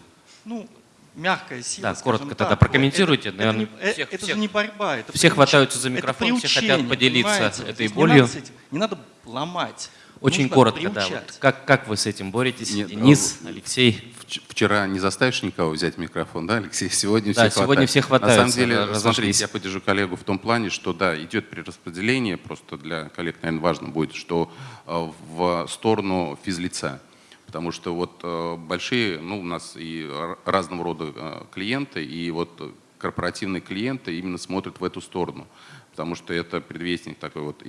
Ну, мягкая сила, Да, коротко так. тогда прокомментируйте. Это, это Наверное, не, э, всех- это всех- же не борьба, это все приуч- хватаются за это микрофон, все хотят поделиться понимаете? этой Здесь не болью. надо Не надо ломать. Очень Нужно коротко, да. приучать. Вот как, как вы с этим боретесь? Нет, Денис, Алексей. Вч- Вчера не заставишь никого взять микрофон, да, Алексей? Сегодня Да, все сегодня хватает. все На хватаются, самом деле, разошлись. смотрите, я поддержу коллегу в том плане, что да, идет перераспределение, просто для коллег, наверное, важно будет, что э, в сторону физлица. Потому что вот э, большие, ну, у нас и разного рода э, клиенты, и вот э, корпоративные клиенты именно смотрят в эту сторону. Потому что это предвестник такой вот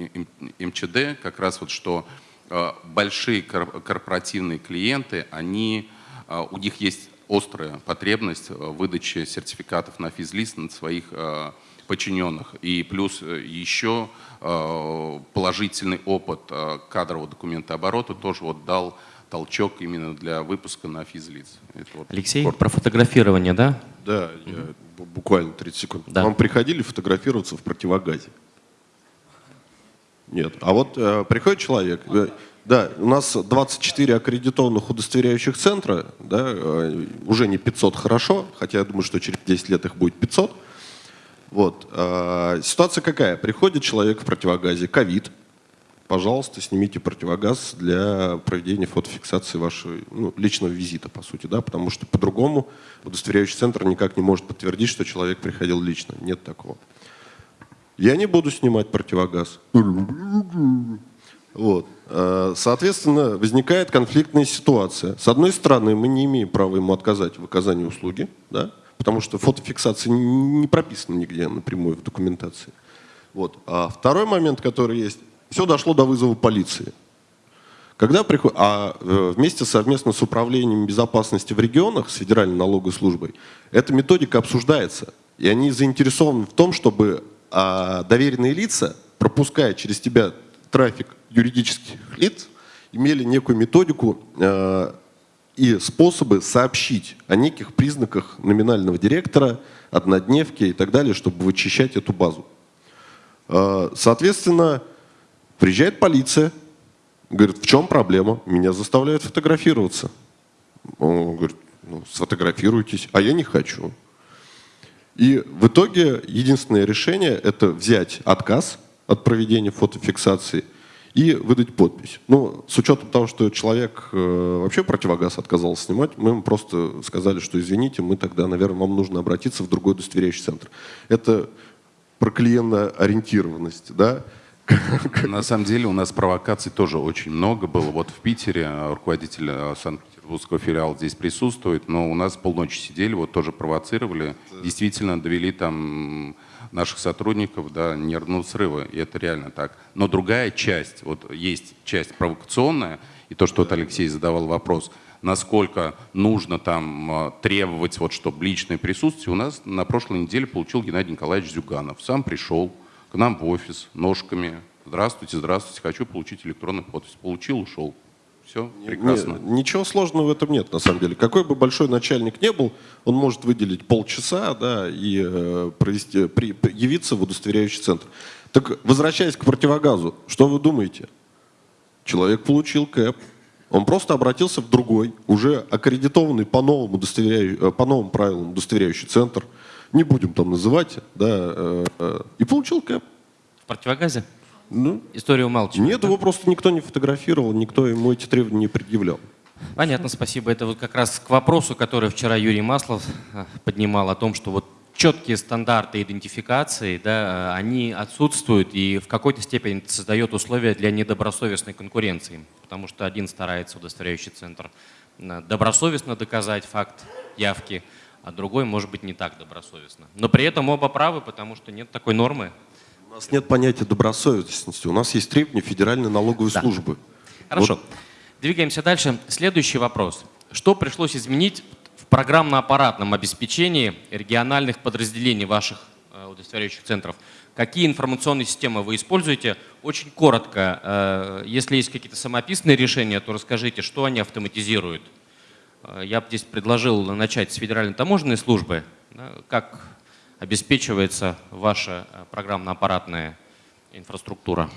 МЧД, как раз вот что э, большие кор- корпоративные клиенты, они, э, у них есть острая потребность в выдаче сертификатов на физлист на своих э, подчиненных. И плюс э, еще э, положительный опыт э, кадрового документооборота тоже вот дал толчок именно для выпуска на физлиц. Это вот Алексей, коротко. про фотографирование, да? Да, я бу- буквально 30 секунд. Да. Вам приходили фотографироваться в противогазе? Нет. А вот э, приходит человек, э, да, у нас 24 аккредитованных удостоверяющих центра, да, э, уже не 500 хорошо, хотя я думаю, что через 10 лет их будет 500. Вот. э, ситуация какая? Приходит человек в противогазе, ковид, пожалуйста, снимите противогаз для проведения фотофиксации вашего ну, личного визита, по сути, да, потому что по-другому удостоверяющий центр никак не может подтвердить, что человек приходил лично. Нет такого. Я не буду снимать противогаз. Вот. Э, Соответственно, возникает конфликтная ситуация. С одной стороны, мы не имеем права ему отказать в оказании услуги, да, потому что фотофиксация не прописана нигде напрямую в документации. Вот. А второй момент, который есть, все дошло до вызова полиции. Когда приход... А э, вместе совместно с управлением безопасности в регионах, с Федеральной налоговой службой, эта методика обсуждается. И они заинтересованы в том, чтобы а, доверенные лица, пропуская через тебя трафик юридических лиц, имели некую методику э, и способы сообщить о неких признаках номинального директора, однодневки и так далее, чтобы вычищать эту базу. Э, соответственно, приезжает полиция, говорит, в чем проблема? Меня заставляют фотографироваться. Он говорит, ну, сфотографируйтесь, а я не хочу. И в итоге единственное решение – это взять отказ от проведения фотофиксации и выдать подпись. Ну, с учетом того, что человек э, вообще противогаз отказался снимать, мы ему просто сказали, что извините, мы тогда, наверное, вам нужно обратиться в другой удостоверяющий центр. Это про клиентоориентированность, да? На самом деле у нас провокаций тоже очень много было. Вот в Питере руководитель э, Санкт-Петербургского филиала здесь присутствует, но у нас полночи сидели, вот тоже провоцировали, действительно довели там наших сотрудников до нервного срыва, и это реально так. Но другая часть, вот есть часть провокационная, и то, что вот Алексей задавал вопрос, насколько нужно там э, требовать, вот, чтобы личное присутствие, у нас на прошлой неделе получил Геннадий Николаевич Зюганов. Сам пришел, к нам в офис ножками. Здравствуйте, здравствуйте, хочу получить электронный подпись. Получил, ушел. Все, прекрасно. Не, ничего сложного в этом нет, на самом деле. Какой бы большой начальник не был, он может выделить полчаса да, и э, провести, при, явиться в удостоверяющий центр. Так, возвращаясь к противогазу, что вы думаете? Человек получил КЭП, он просто обратился в другой, уже аккредитованный по новым, удостоверяю, э, по новым правилам удостоверяющий центр – не будем там называть, да, э, э, и получил кэп. В противогазе? Ну, История умалчивает. Нет, да? его просто никто не фотографировал, никто ему эти требования не предъявлял. Понятно, спасибо. Это вот как раз к вопросу, который вчера Юрий Маслов э, поднимал о том, что вот четкие стандарты идентификации, да, они отсутствуют и в какой-то степени создает условия для недобросовестной конкуренции, потому что один старается, удостоверяющий центр, добросовестно доказать факт явки, а другой может быть не так добросовестно. Но при этом оба правы, потому что нет такой нормы. У нас нет понятия добросовестности, у нас есть требования Федеральной налоговой да. службы. Хорошо, вот. двигаемся дальше. Следующий вопрос. Что пришлось изменить в программно-аппаратном обеспечении региональных подразделений ваших э, удостоверяющих центров? Какие информационные системы вы используете? Очень коротко, э, если есть какие-то самописные решения, то расскажите, что они автоматизируют. Э, я бы здесь предложил начать с Федеральной таможенной службы. Как обеспечивается ваша э, программно-аппаратная инфраструктура?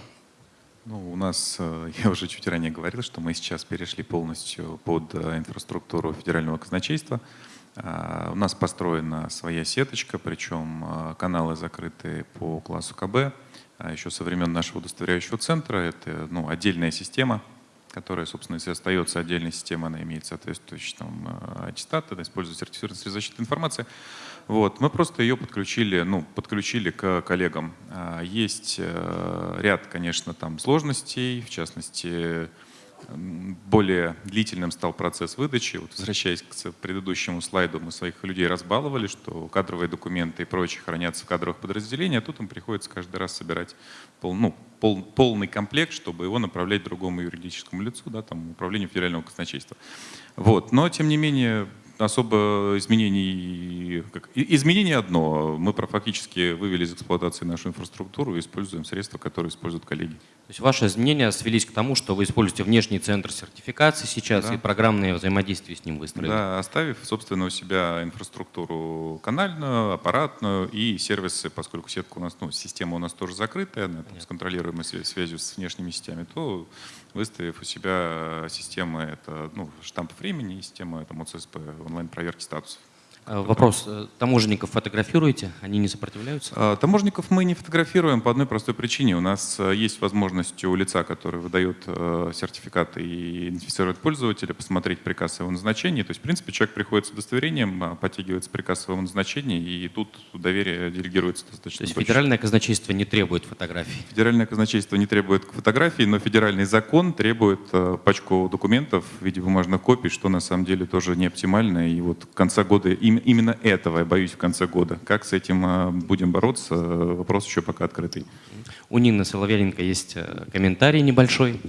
Ну, у нас, э, я уже чуть ранее говорил, что мы сейчас перешли полностью под инфраструктуру федерального казначейства. У нас построена своя сеточка, причем каналы закрыты по классу КБ. А еще со времен нашего удостоверяющего центра это ну, отдельная система, которая, собственно, если остается отдельной системой, она имеет соответствующий там, э, аттестат, это используется сертифицированная средства защиты информации. Вот. Мы просто ее подключили, ну, подключили к коллегам. А, есть э, ряд, конечно, там сложностей, в частности, более длительным стал процесс выдачи. Вот, возвращаясь к предыдущему слайду, мы своих людей разбаловали, что кадровые документы и прочее хранятся в кадровых подразделениях, а тут им приходится каждый раз собирать пол, ну, пол, полный комплект, чтобы его направлять другому юридическому лицу, да, там, управлению федерального казначейства. Вот. Но, тем не менее, особо изменений... Как, изменение одно. Мы фактически вывели из эксплуатации нашу инфраструктуру и используем средства, которые используют коллеги. То есть ваши изменения свелись к тому, что вы используете внешний центр сертификации сейчас да. и программное взаимодействие с ним выстроили? Да, оставив, собственно, у себя инфраструктуру канальную, аппаратную и сервисы, поскольку сетка у нас, ну, система у нас тоже закрытая, она с контролируемой связью с внешними сетями, то выставив у себя системы, это ну, штамп времени и система это МОЦСП, онлайн-проверки статусов. А, вопрос. Э, таможенников фотографируете? Они не сопротивляются? А, таможенников мы не фотографируем по одной простой причине. У нас э, есть возможность у лица, который выдает э, сертификат и идентифицирует пользователя, посмотреть приказ его назначении. То есть, в принципе, человек приходит с удостоверением, а, подтягивается приказ его назначении, и тут доверие делегируется достаточно То есть точно. федеральное казначейство не требует фотографий? Федеральное казначейство не требует фотографий, но федеральный закон требует пачку документов в виде бумажных копий, что на самом деле тоже не оптимально. И вот к конца года им- именно этого, я боюсь, в конце года. Как с этим э, будем бороться, вопрос еще пока открытый. У Нины Соловьяненко есть э, комментарий небольшой.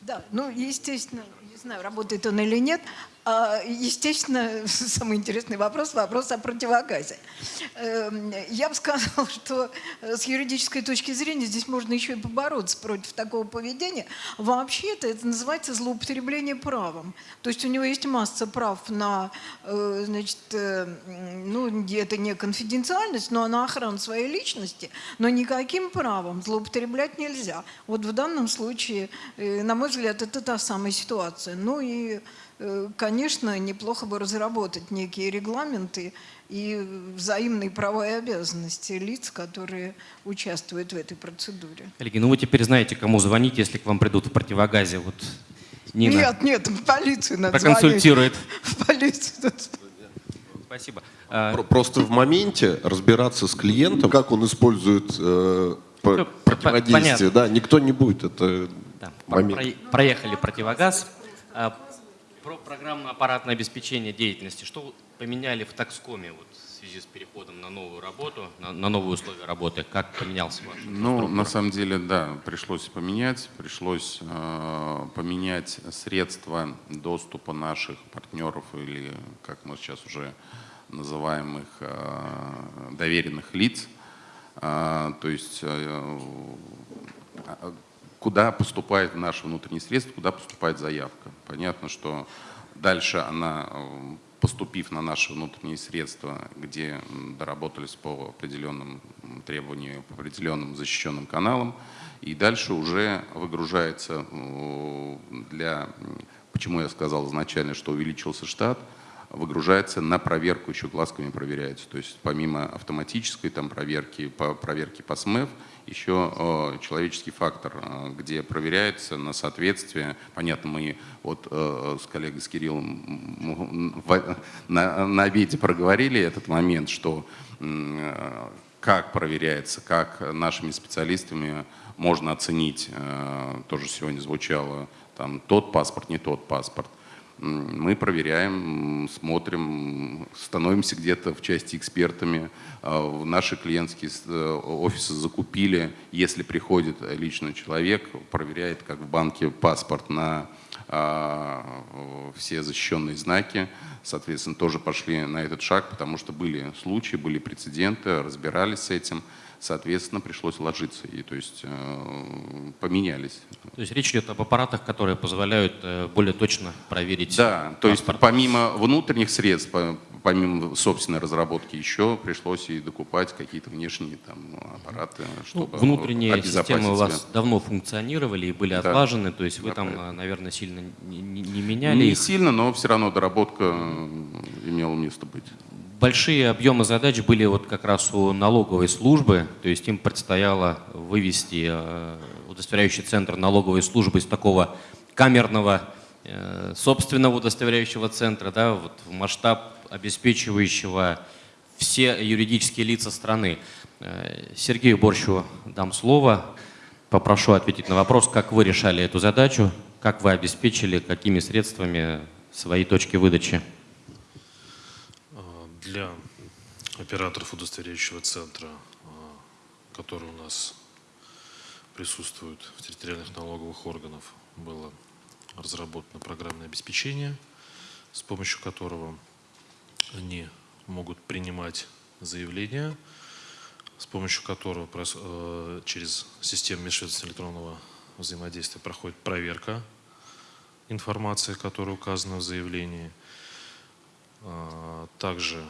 Да, ну, естественно, не знаю, работает он или нет. А, Естественно, самый интересный вопрос – вопрос о противогазе. Эм, Я бы сказала, что э, с юридической точки зрения здесь можно еще и побороться против такого поведения. Вообще-то это называется злоупотребление правом. То есть у него есть масса прав на, э, значит, э, ну, это не конфиденциальность, но на охрану своей личности, но никаким правом злоупотреблять нельзя. Вот в данном случае, на мой взгляд, это та самая ситуация. Ну и Конечно, неплохо бы разработать некие регламенты и взаимные права и обязанности лиц, которые участвуют в этой процедуре. Коллеги, ну вы теперь знаете, кому звонить, если к вам придут в противогазе. Вот Нина Нет, нет, в полицию надо проконсультирует. звонить. В полицию надо. Спасибо. А, Про- Просто в моменте разбираться с клиентом, как он использует э, Ну, противодействие, понятно. да, никто не будет. Это Да, про- момент. про- проехали противогаз. Про программно-аппаратное обеспечение деятельности. Что поменяли в такскоме вот, в связи с переходом на новую работу, на, на новые условия работы? Как поменялся ваш? Ну, на самом деле, да, пришлось поменять, пришлось э, поменять средства доступа наших партнеров или, как мы сейчас уже называем их, э, доверенных лиц. А, то есть э, а, куда поступает наши внутренние средства, куда поступает заявка. Понятно, что дальше она, э, поступив на наши внутренние средства, где доработались по определенным требованиям, по определенным защищенным каналам, и дальше уже выгружается э, для, почему я сказал изначально, что увеличился штат, выгружается на проверку, еще глазками проверяется. То есть помимо автоматической там, проверки, по, проверки по СМЭФ, еще э, человеческий фактор, э, где проверяется на соответствие. Понятно, мы вот э, с коллегой, с Кириллом на, на обеде проговорили этот момент, что как проверяется, как нашими специалистами можно оценить, тоже сегодня звучало, там, тот паспорт, не тот паспорт. Мы проверяем, смотрим, становимся где-то в части экспертами. А, в Наши клиентские э, офисы закупили, если приходит лично человек, проверяет, как в банке, паспорт на а, все защищенные знаки. Соответственно, тоже пошли на этот шаг, потому что были случаи, были прецеденты, разбирались с этим. Соответственно, пришлось ложиться. И то есть э, поменялись. То есть речь идет об аппаратах, которые позволяют э, более точно проверить Да, то есть помимо внутренних средств, по- помимо собственной разработки, еще пришлось и докупать какие-то внешние там, аппараты, Ну, чтобы внутренние обезопасить системы у вас себя. давно функционировали и были Да. отлажены, то есть вы Да, там, правильно. э, наверное, сильно не, не- меняли Не их. сильно, но все равно доработка э, имела место быть. Большие объемы задач были вот как раз у налоговой службы, то есть им предстояло вывести э, удостоверяющий центр налоговой службы из такого камерного э, собственного удостоверяющего центра да, вот в масштаб обеспечивающего все юридические лица страны. Э, Сергею Борщу дам слово. Попрошу ответить на вопрос, как вы решали эту задачу, как вы обеспечили, какими средствами свои точки выдачи. Для операторов удостоверяющего центра, а, которые у нас присутствуют в территориальных налоговых органах, было разработано программное обеспечение, с помощью которого они могут принимать заявления, с помощью которого э, через систему межведомственного электронного взаимодействия проходит проверка информации, которая указана в заявлении. А, Также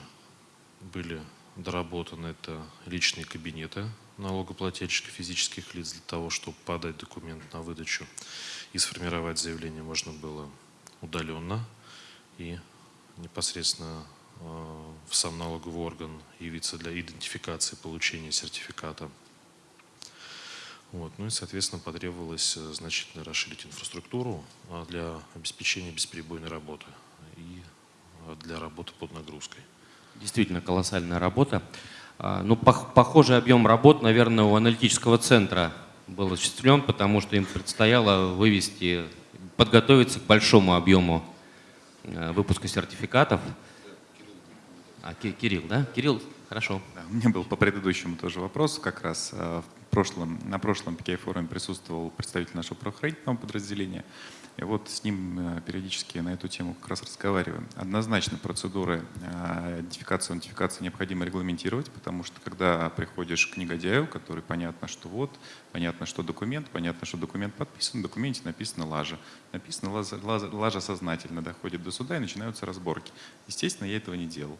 были доработаны это личные кабинеты налогоплательщиков физических лиц для того, чтобы подать документ на выдачу и сформировать заявление можно было удаленно и непосредственно э, в сам налоговый орган явиться для идентификации получения сертификата. Вот. Ну и, соответственно, потребовалось э, значительно расширить инфраструктуру а, для обеспечения бесперебойной работы и а, для работы под нагрузкой. Действительно колоссальная работа. А, Ну, пох- похожий объем работ, наверное, у аналитического центра был осуществлен, потому что им предстояло вывести, подготовиться к большому объему э, выпуска сертификатов. А, Ки- Кирилл, да? Кирилл, хорошо. Да, у меня был по предыдущему тоже вопрос. Как раз э, в прошлом, на прошлом PKI форуме присутствовал представитель нашего правоохранительного подразделения. И вот с ним э, периодически на эту тему как раз разговариваем. Однозначно процедуры э, идентификации, аутентификации необходимо регламентировать, потому что когда приходишь к негодяю, который понятно, что вот, понятно, что документ, понятно, что документ подписан, в документе написано лажа. Написано лажа, лажа, лажа сознательно, доходит до суда и начинаются разборки. Естественно, я этого не делал.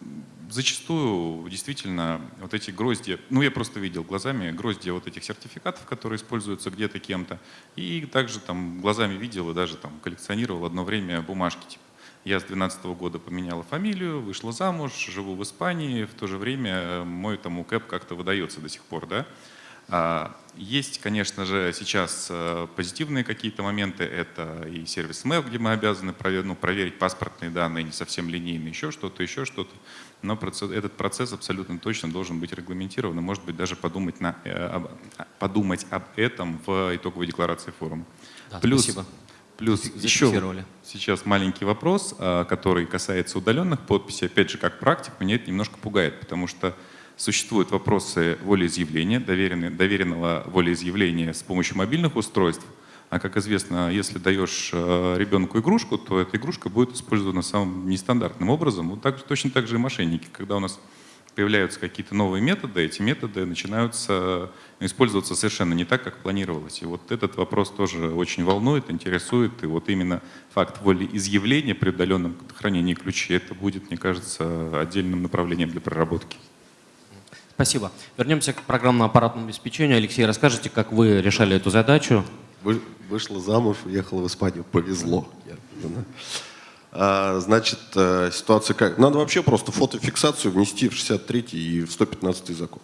А, Зачастую действительно вот эти грозди, ну я просто видел глазами грозди вот этих сертификатов, которые используются где-то кем-то, и также там глазами видел и даже там коллекционировал одно время бумажки. Типа, я с 12 года поменяла фамилию, вышла замуж, живу в Испании, в то же время мой там УКЭП как-то выдается до сих пор, да. А, Есть, конечно же, сейчас э, позитивные какие-то моменты. Это и сервис МЭЛ, где мы обязаны провер- ну, проверить паспортные данные, не совсем линейные, еще что-то, еще что-то. Но процесс- этот процесс абсолютно точно должен быть регламентирован. И, может быть, даже подумать, на, э, об, подумать об этом в итоговой декларации форума. Да, Плюс, спасибо. плюс еще сейчас маленький вопрос, а, который касается удаленных подписей. Опять же, как практик, меня это немножко пугает, потому что существуют вопросы волеизъявления, доверенного волеизъявления с помощью мобильных устройств. А как известно, если даешь э, ребенку игрушку, то эта игрушка будет использована самым нестандартным образом. Вот так, точно так же и мошенники. Когда у нас появляются какие-то новые методы, эти методы начинаются использоваться совершенно не так, как планировалось. И вот этот вопрос тоже очень волнует, интересует. И вот именно факт волеизъявления при удаленном хранении ключей, это будет, мне кажется, отдельным направлением для проработки. Спасибо. Вернемся к программно-аппаратному обеспечению. Алексей, расскажите, как вы решали эту задачу? Вы- Вышла замуж, уехала в Испанию. Повезло. А, Значит, э, ситуация как? Надо вообще просто фотофиксацию внести в 63 и в 115 закон.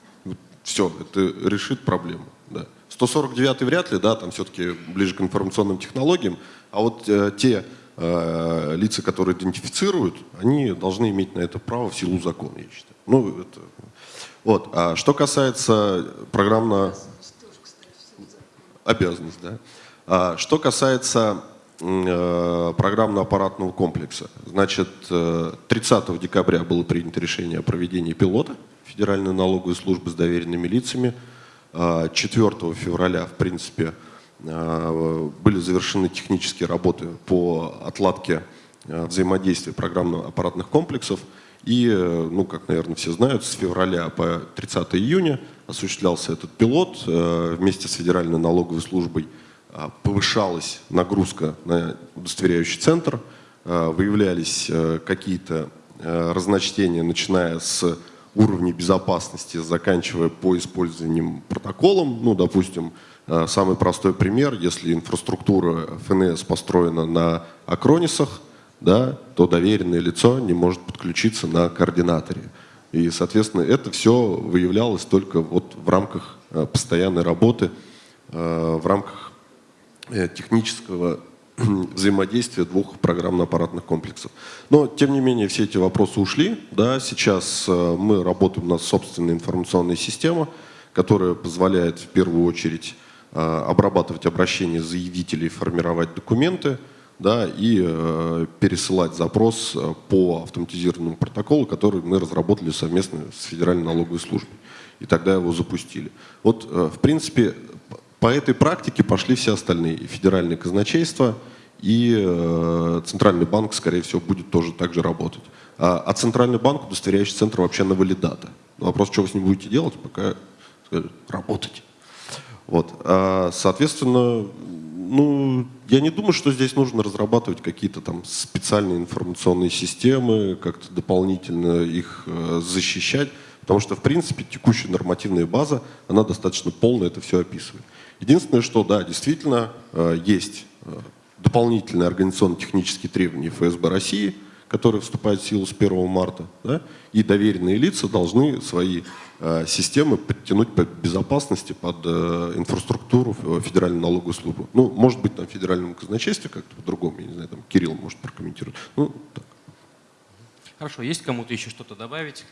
Все, это решит проблему. Да. 149 вряд ли, да, там все-таки ближе к информационным технологиям. А вот э, те э, лица, которые идентифицируют, они должны иметь на это право в силу закона, я считаю. Ну, это... Вот. А что касается программно обязанность, да. А, Что касается э, программно-аппаратного комплекса, значит, э, 30 декабря было принято решение о проведении пилота Федеральной налоговой службы с доверенными лицами. А, 4 февраля, в принципе, э, были завершены технические работы по отладке э, взаимодействия программно-аппаратных комплексов. И, э, ну, как, наверное, все знают, с февраля по 30 июня осуществлялся этот пилот э, вместе с Федеральной налоговой службой. а, Повышалась нагрузка на удостоверяющий центр, выявлялись э, какие-то э, разночтения, начиная с уровней безопасности, заканчивая по использованием протоколом. Ну, допустим, э, самый простой пример, если инфраструктура ФНС построена на акронисах, да, то доверенное лицо не может подключиться на координаторе. И, соответственно, это все выявлялось только вот в рамках э, постоянной работы, э, в рамках э, технического взаимодействия двух программно-аппаратных комплексов. Но, тем не менее, все эти вопросы ушли. Да, сейчас мы работаем, у нас собственная информационная система, которая позволяет в первую очередь обрабатывать обращения заявителей, формировать документы, да, и э, пересылать запрос э, по автоматизированному протоколу, который мы разработали совместно с Федеральной налоговой службой. И тогда его запустили. Вот, э, в принципе, по этой практике пошли все остальные. И федеральное казначейство, и э, Центральный банк, скорее всего, будет тоже так же работать. А, а Центральный банк, удостоверяющий центр, вообще на валидата. Вопрос, что вы с ним будете делать, пока скажут, работать. Вот. А, соответственно, ну, я не думаю, что здесь нужно разрабатывать какие-то там специальные информационные системы, как-то дополнительно их э, защищать, потому что, в принципе, текущая нормативная база, она достаточно полно это все описывает. Единственное, что, да, действительно, э, есть э, дополнительные организационно-технические требования ФСБ России, которые вступают в силу с 1 марта, да, и доверенные лица должны свои системы подтянуть по безопасности под э, инфраструктуру в Федеральную налоговую службу. Ну, может быть, там в федеральном казначействе как-то по-другому, я не знаю, там Кирилл может прокомментировать. Ну, так. Хорошо, есть кому-то еще что-то добавить?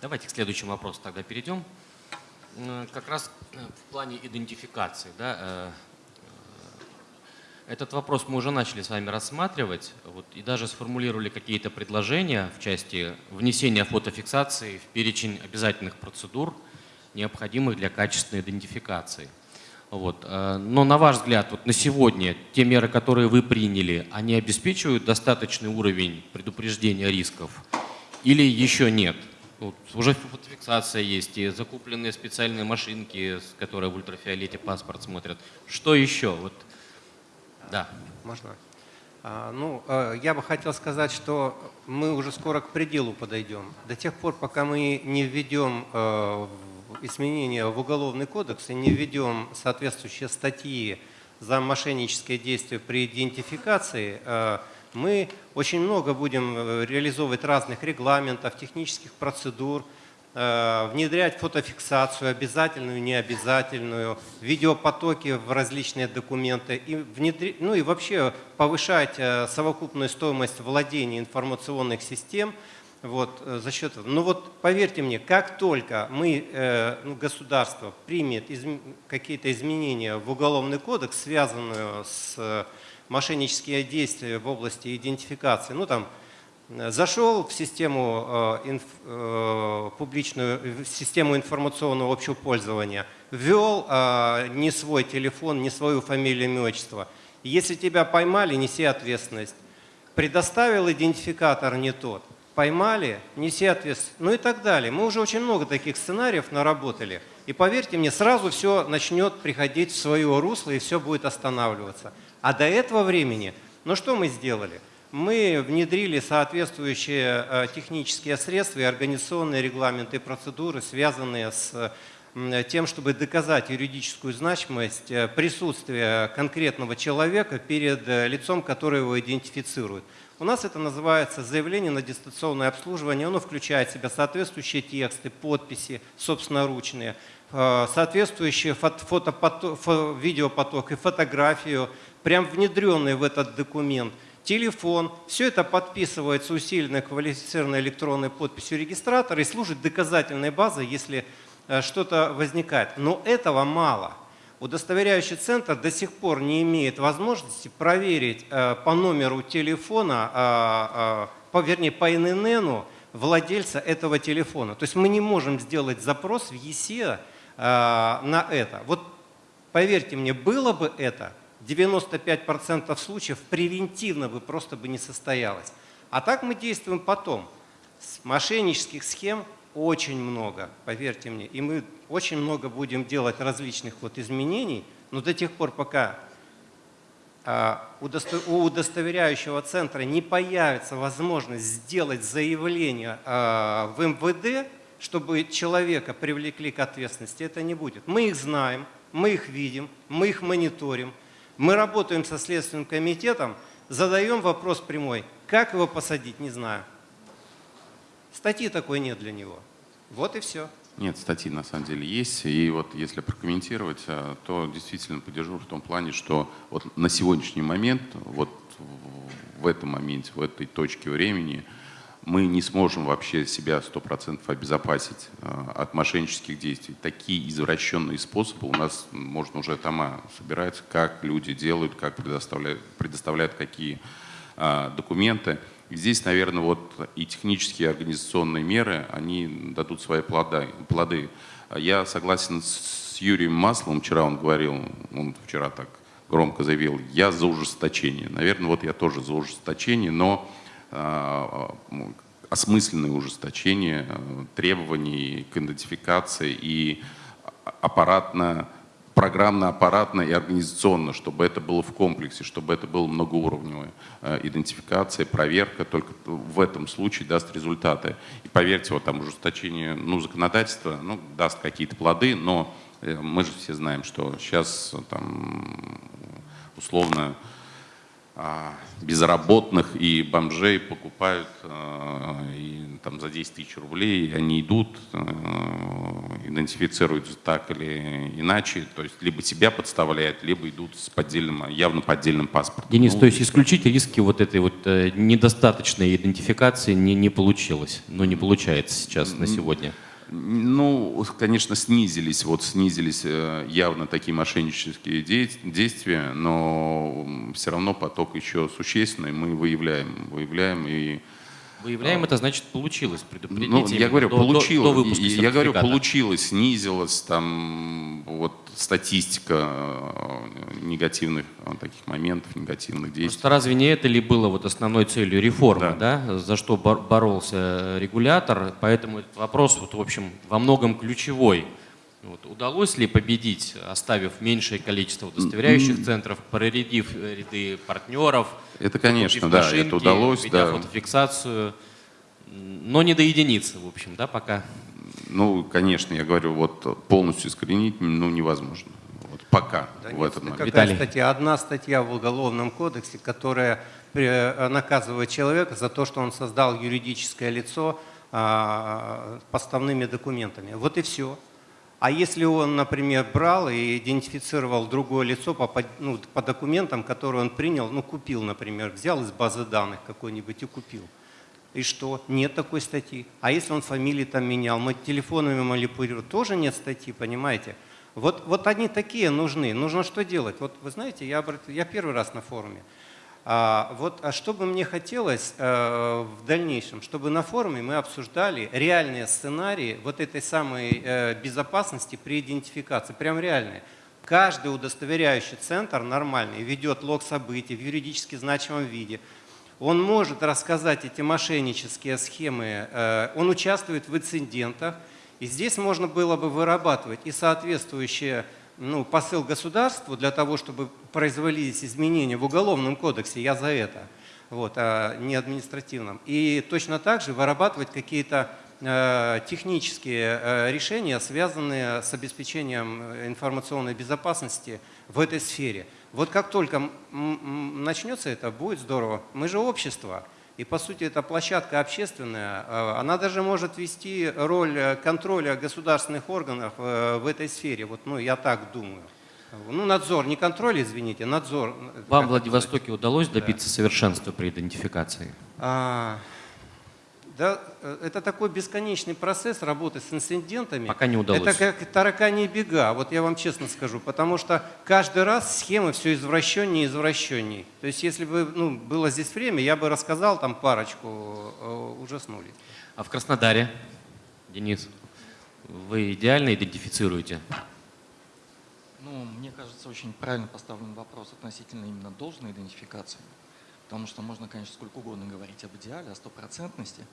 Давайте к следующему вопросу тогда перейдем. Э, Как раз э, в плане идентификации. Да, э, э, Этот вопрос мы уже начали с вами рассматривать вот, и даже сформулировали какие-то предложения в части внесения фотофиксации в перечень обязательных процедур, необходимых для качественной идентификации. Вот. э, Но на ваш взгляд, вот на сегодня те меры, которые вы приняли, они обеспечивают достаточный уровень предупреждения рисков или еще нет? Вот уже фотофиксация есть, и закупленные специальные машинки, которые в ультрафиолете паспорт смотрят. Что еще? Вот. Да. Можно? А, Ну, э, я бы хотел сказать, что мы уже скоро к пределу подойдем. До тех пор, пока мы не введем э, изменения в Уголовный кодекс и не введем соответствующие статьи за мошеннические действия при идентификации, э, мы очень много будем э, реализовывать разных регламентов, технических процедур, внедрять фотофиксацию, обязательную, необязательную, видеопотоки в различные документы, и внедри- ну и вообще повышать э, совокупную стоимость владения информационных систем вот, э, за счет этого. Ну вот поверьте мне, как только мы, э, ну, государство примет какие-то изменения в Уголовный кодекс, связанные с э, мошеннические действия в области идентификации, ну там Э, Зашел в систему э, инф- э, публичную, в систему информационного общего пользования, ввел э, не свой телефон, не свою фамилию, имя, отчество. Если тебя поймали, неси ответственность. Предоставил идентификатор не тот, поймали, неси ответственность. Ну и так далее. Мы уже очень много таких сценариев наработали. И поверьте мне, сразу все начнет приходить в свое русло и все будет останавливаться. А до этого времени, ну что мы сделали? Мы внедрили соответствующие э, технические средства и организационные регламенты и процедуры, связанные с тем, чтобы доказать юридическую значимость э, присутствия конкретного человека перед э, лицом, которое его идентифицирует. У нас это называется заявление на дистанционное обслуживание. Оно включает в себя соответствующие тексты, подписи собственноручные, соответствующие фото- видеопоток и фотографию, прям внедренные в этот документ – телефон. Все это подписывается усиленной квалифицированной электронной подписью регистратора и служит доказательной базой, если э, что-то возникает. Но этого мало. Удостоверяющий центр до сих пор не имеет возможности проверить э, по номеру телефона, э, э, по, вернее, по ИНН владельца этого телефона. То есть мы не можем сделать запрос в ЕСЕ э, на это. Вот поверьте мне, было бы это, 95% случаев превентивно бы просто бы не состоялось. А так мы действуем потом. Мошеннических схем очень много, поверьте мне. И мы очень много будем делать различных вот изменений, но до тех пор, пока а, у удостоверяющего центра не появится возможность сделать заявление а, в МВД, чтобы человека привлекли к ответственности, это не будет. Мы их знаем, мы их видим, мы их мониторим, мы работаем со Следственным комитетом, задаем вопрос прямой, как его посадить, не знаю. Статьи такой нет для него. Вот и все. Нет, статьи на самом деле есть. И вот если прокомментировать, а, то действительно поддержу в том плане, что вот на сегодняшний момент, вот в этом моменте, в этой точке времени, мы не сможем вообще себя 100% обезопасить а, от мошеннических действий. Такие извращенные способы у нас, можно уже тома собирается, как люди делают, как предоставляют, предоставляют какие а, документы. Здесь, наверное, вот и технические, и организационные меры, они дадут свои плоды. Я согласен с Юрием Масловым, вчера он говорил, он вчера так громко заявил, я за ужесточение. Наверное, вот я тоже за ужесточение, но осмысленное ужесточение а, требований к идентификации и аппаратно, программно-аппаратно и организационно, чтобы это было в комплексе, чтобы это было многоуровневое. Э, Идентификация, проверка только в этом случае даст результаты. И поверьте, вот там ужесточение ну, законодательства ну, даст какие-то плоды, но э, мы же все знаем, что сейчас там условно безработных и бомжей покупают а, и, там, за 10 тысяч рублей, они идут, а, идентифицируются так или иначе, то есть либо себя подставляют, либо идут с поддельным, явно поддельным паспортом. Денис, Ну, то есть исключить риски вот этой вот э, недостаточной идентификации не, не получилось, ну не получается сейчас на сегодня. Ну, конечно, снизились, вот снизились э, явно такие мошеннические де- действия, но все равно поток еще существенный, мы выявляем, выявляем и Выявляем это, значит, получилось предупредить. ну, я говорю, до- до- получилось. до И- я говорю, получилось, снизилась там вот статистика э, негативных э, таких моментов, негативных действий. Просто разве не это ли было вот основной целью реформы, да. за что бор- боролся регулятор? Поэтому этот вопрос, вот, в общем, во многом ключевой. Вот, удалось ли победить, оставив меньшее количество удостоверяющих центров, проредив э, ряды партнеров? Это, конечно, да, машинки, это удалось, да. фотофиксацию, но не до единицы, в общем, да, пока. Ну, конечно, я говорю, вот полностью искоренить ну, невозможно. Вот пока Да в нет, этот это момент. какая Виталий. статья? Одна статья в Уголовном кодексе, которая э, наказывает человека за то, что он создал юридическое лицо а, поставными документами. Вот и все. А если он, например, брал и идентифицировал другое лицо по, ну, по документам, которые он принял, ну, купил, например, взял из базы данных какой-нибудь и купил. И что? Нет такой статьи. А если он фамилии там менял, мы телефонами манипулировал, тоже нет статьи, понимаете? Вот, вот они такие нужны. Нужно что делать? Вот вы знаете, я, я первый раз на форуме. А, вот, а что бы мне хотелось э, в дальнейшем, чтобы на форуме мы обсуждали реальные сценарии вот этой самой э, безопасности при идентификации, прям реальные. Каждый удостоверяющий центр нормальный ведет лог событий в юридически значимом виде. Он может рассказать эти мошеннические схемы, э, он участвует в инцидентах, и здесь можно было бы вырабатывать и соответствующие ну, посыл государству для того, чтобы производились изменения в Уголовном кодексе, я за это, вот, а не административном. И точно так же вырабатывать какие-то э, технические э, решения, связанные с обеспечением э, информационной безопасности в этой сфере. Вот как только начнется это, будет здорово. Мы же общество. И по сути это площадка общественная, э, она даже может вести роль э, контроля государственных органов э, в этой сфере. Вот, ну, я так думаю. Ну, надзор, не контроль, извините, надзор. Вам в Владивостоке удалось добиться совершенства при идентификации? а, да, э, это такой бесконечный процесс работы с инцидентами. Пока не удалось. Это как таракани бега, вот я вам честно скажу, потому что каждый раз схемы все извращеннее и извращеннее. То есть если бы ну, было здесь время, я бы рассказал там парочку, э, ужаснулись. А в Краснодаре, Денис, вы идеально идентифицируете? Ну, мне кажется, очень правильно поставлен вопрос относительно именно должной идентификации. Потому что можно, конечно, сколько угодно говорить об идеале, о стопроцентности.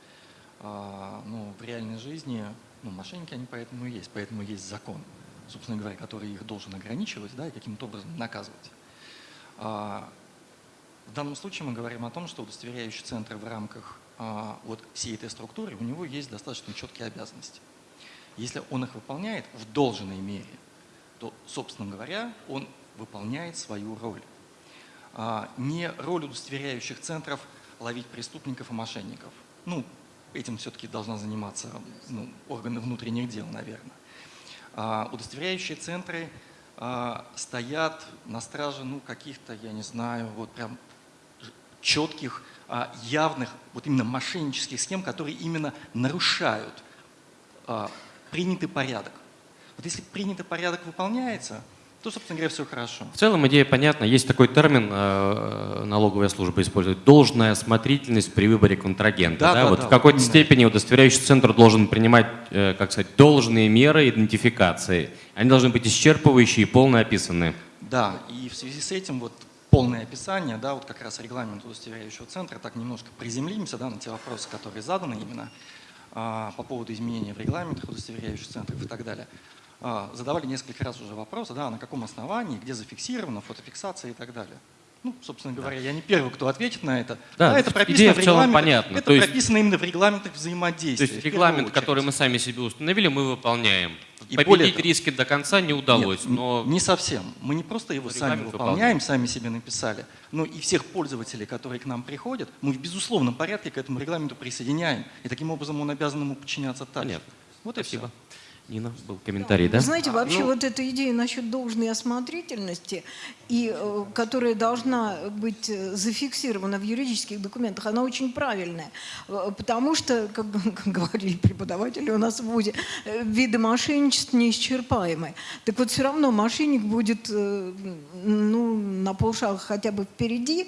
А, но в реальной жизни ну, мошенники, они поэтому и есть. Поэтому есть закон, собственно говоря, который их должен ограничивать да, и каким-то образом наказывать. А, в данном случае мы говорим о том, что удостоверяющий центр в рамках а, вот всей этой структуры, у него есть достаточно четкие обязанности. Если он их выполняет в должной мере, то, собственно говоря, он выполняет свою роль. Не роль удостоверяющих центров ловить преступников и мошенников. Ну, этим все-таки должна заниматься ну, органы внутренних дел, наверное. А, Удостоверяющие центры а, стоят на страже, ну, каких-то, я не знаю, вот прям четких, а, явных, вот именно мошеннических схем, которые именно нарушают принятый порядок. Вот если принятый порядок выполняется, то, собственно говоря, все хорошо. В целом идея понятна. Есть такой термин, э, налоговая служба использует, должная осмотрительность при выборе контрагента. Да, да, вот да, в какой-то именно. степени удостоверяющий центр должен принимать, э, как сказать, должные меры идентификации. Они должны быть исчерпывающие и полно описаны. Да, и в связи с этим вот полное описание, да, вот как раз регламент удостоверяющего центра, так немножко приземлимся да, на те вопросы, которые заданы именно а, по поводу изменения в регламентах удостоверяющих центров и так далее. А, задавали несколько раз уже вопросы, да, на каком основании, где зафиксировано, фотофиксация и так далее. Ну, собственно говоря, я не первый, кто ответит на это. Да, это прописано идея в в целом понятна. Это То есть- прописано именно в регламентах То взаимодействия. есть в первую регламент, который мы сами себе установили, мы выполняем. И Победить того- риски до конца не удалось, Нет, но не совсем. Мы не просто его сами Регламент выполняем, сами себе написали, но и всех пользователей, которые к нам приходят, мы в безусловном порядке к этому регламенту присоединяем. И таким образом он обязан ему подчиняться так. Понятно. Вот и Спасибо. все. Нина, был комментарий, да? Вы знаете, вообще ну- вот эта идея насчет должной осмотрительности, и, э, которая должна быть э, зафиксирована в юридических документах, она очень правильная. Э, Потому что, как, как говорили преподаватели у нас в ВУЗе, виды мошенничеств неисчерпаемы. Так вот, все равно мошенник будет ну, на полшага хотя бы впереди,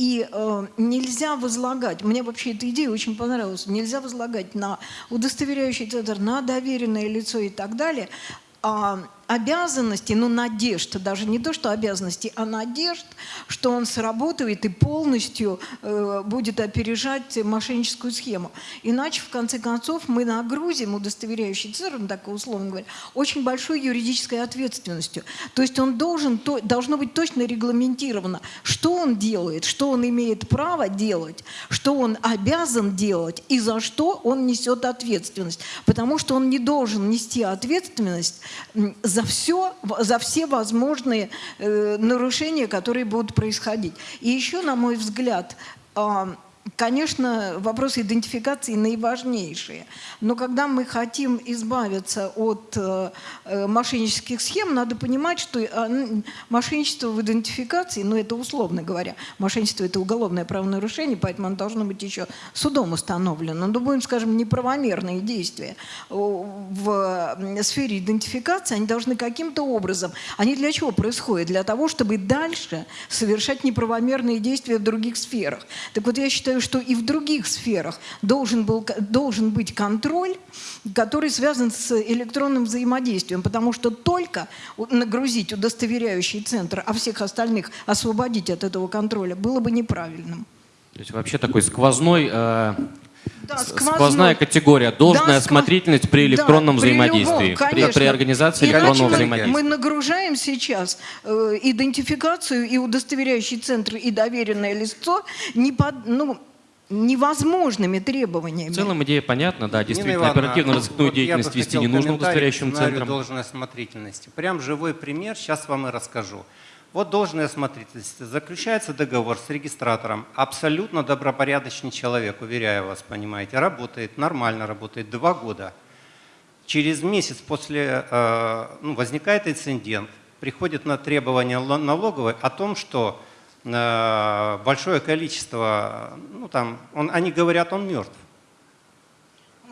и э, нельзя возлагать, мне вообще эта идея очень понравилась, нельзя возлагать на удостоверяющий центр, на доверенное лицо и так далее, а, обязанности, ну, надежд, даже не то, что обязанности, а надежд, что он сработает и полностью э, будет опережать мошенническую схему. Иначе, в конце концов, мы нагрузим удостоверяющий центр, ну, так условно говоря, очень большой юридической ответственностью. То есть он должен, то, должно быть точно регламентировано, что он делает, что он имеет право делать, что он обязан делать и за что он несет ответственность. Потому что он не должен нести ответственность м, за все, за все возможные э, нарушения, которые будут происходить. И еще, на мой взгляд, а, Конечно, вопросы идентификации наиважнейшие, но когда мы хотим избавиться от э, э, мошеннических схем, надо понимать, что э, мошенничество в идентификации, ну это условно говоря, мошенничество это уголовное правонарушение, поэтому оно должно быть еще судом установлено. Но будем, скажем, неправомерные действия в сфере идентификации, они должны каким-то образом, они для чего происходят? Для того, чтобы дальше совершать неправомерные действия в других сферах. Так вот, я считаю, что и в других сферах должен, был, должен быть контроль, который связан с электронным взаимодействием, потому что только нагрузить удостоверяющий центр, а всех остальных освободить от этого контроля было бы неправильным. То есть вообще такой сквозной, э, Да, сквозной. сквозная категория, должная Да, сквоз- осмотрительность при Да, электронном при любом, взаимодействии, при, при организации Иначе электронного мы- взаимодействия. Мы нагружаем сейчас э, идентификацию и удостоверяющий центр и доверенное лицо не под, ну, невозможными требованиями. В целом идея понятна, да, действительно, Нина Ивановна, оперативно розыскную вот деятельность вести не нужно удостоверяющим центром. должной осмотрительности. Прям живой пример, сейчас вам и расскажу. Вот должная осмотрительность. Заключается договор с регистратором. Абсолютно добропорядочный человек, уверяю вас, понимаете. Работает, нормально работает, два года. Через месяц после э, ну, возникает инцидент, приходит на требование ло- налоговой о том, что э, большое количество, ну там, он, они говорят, он мертв.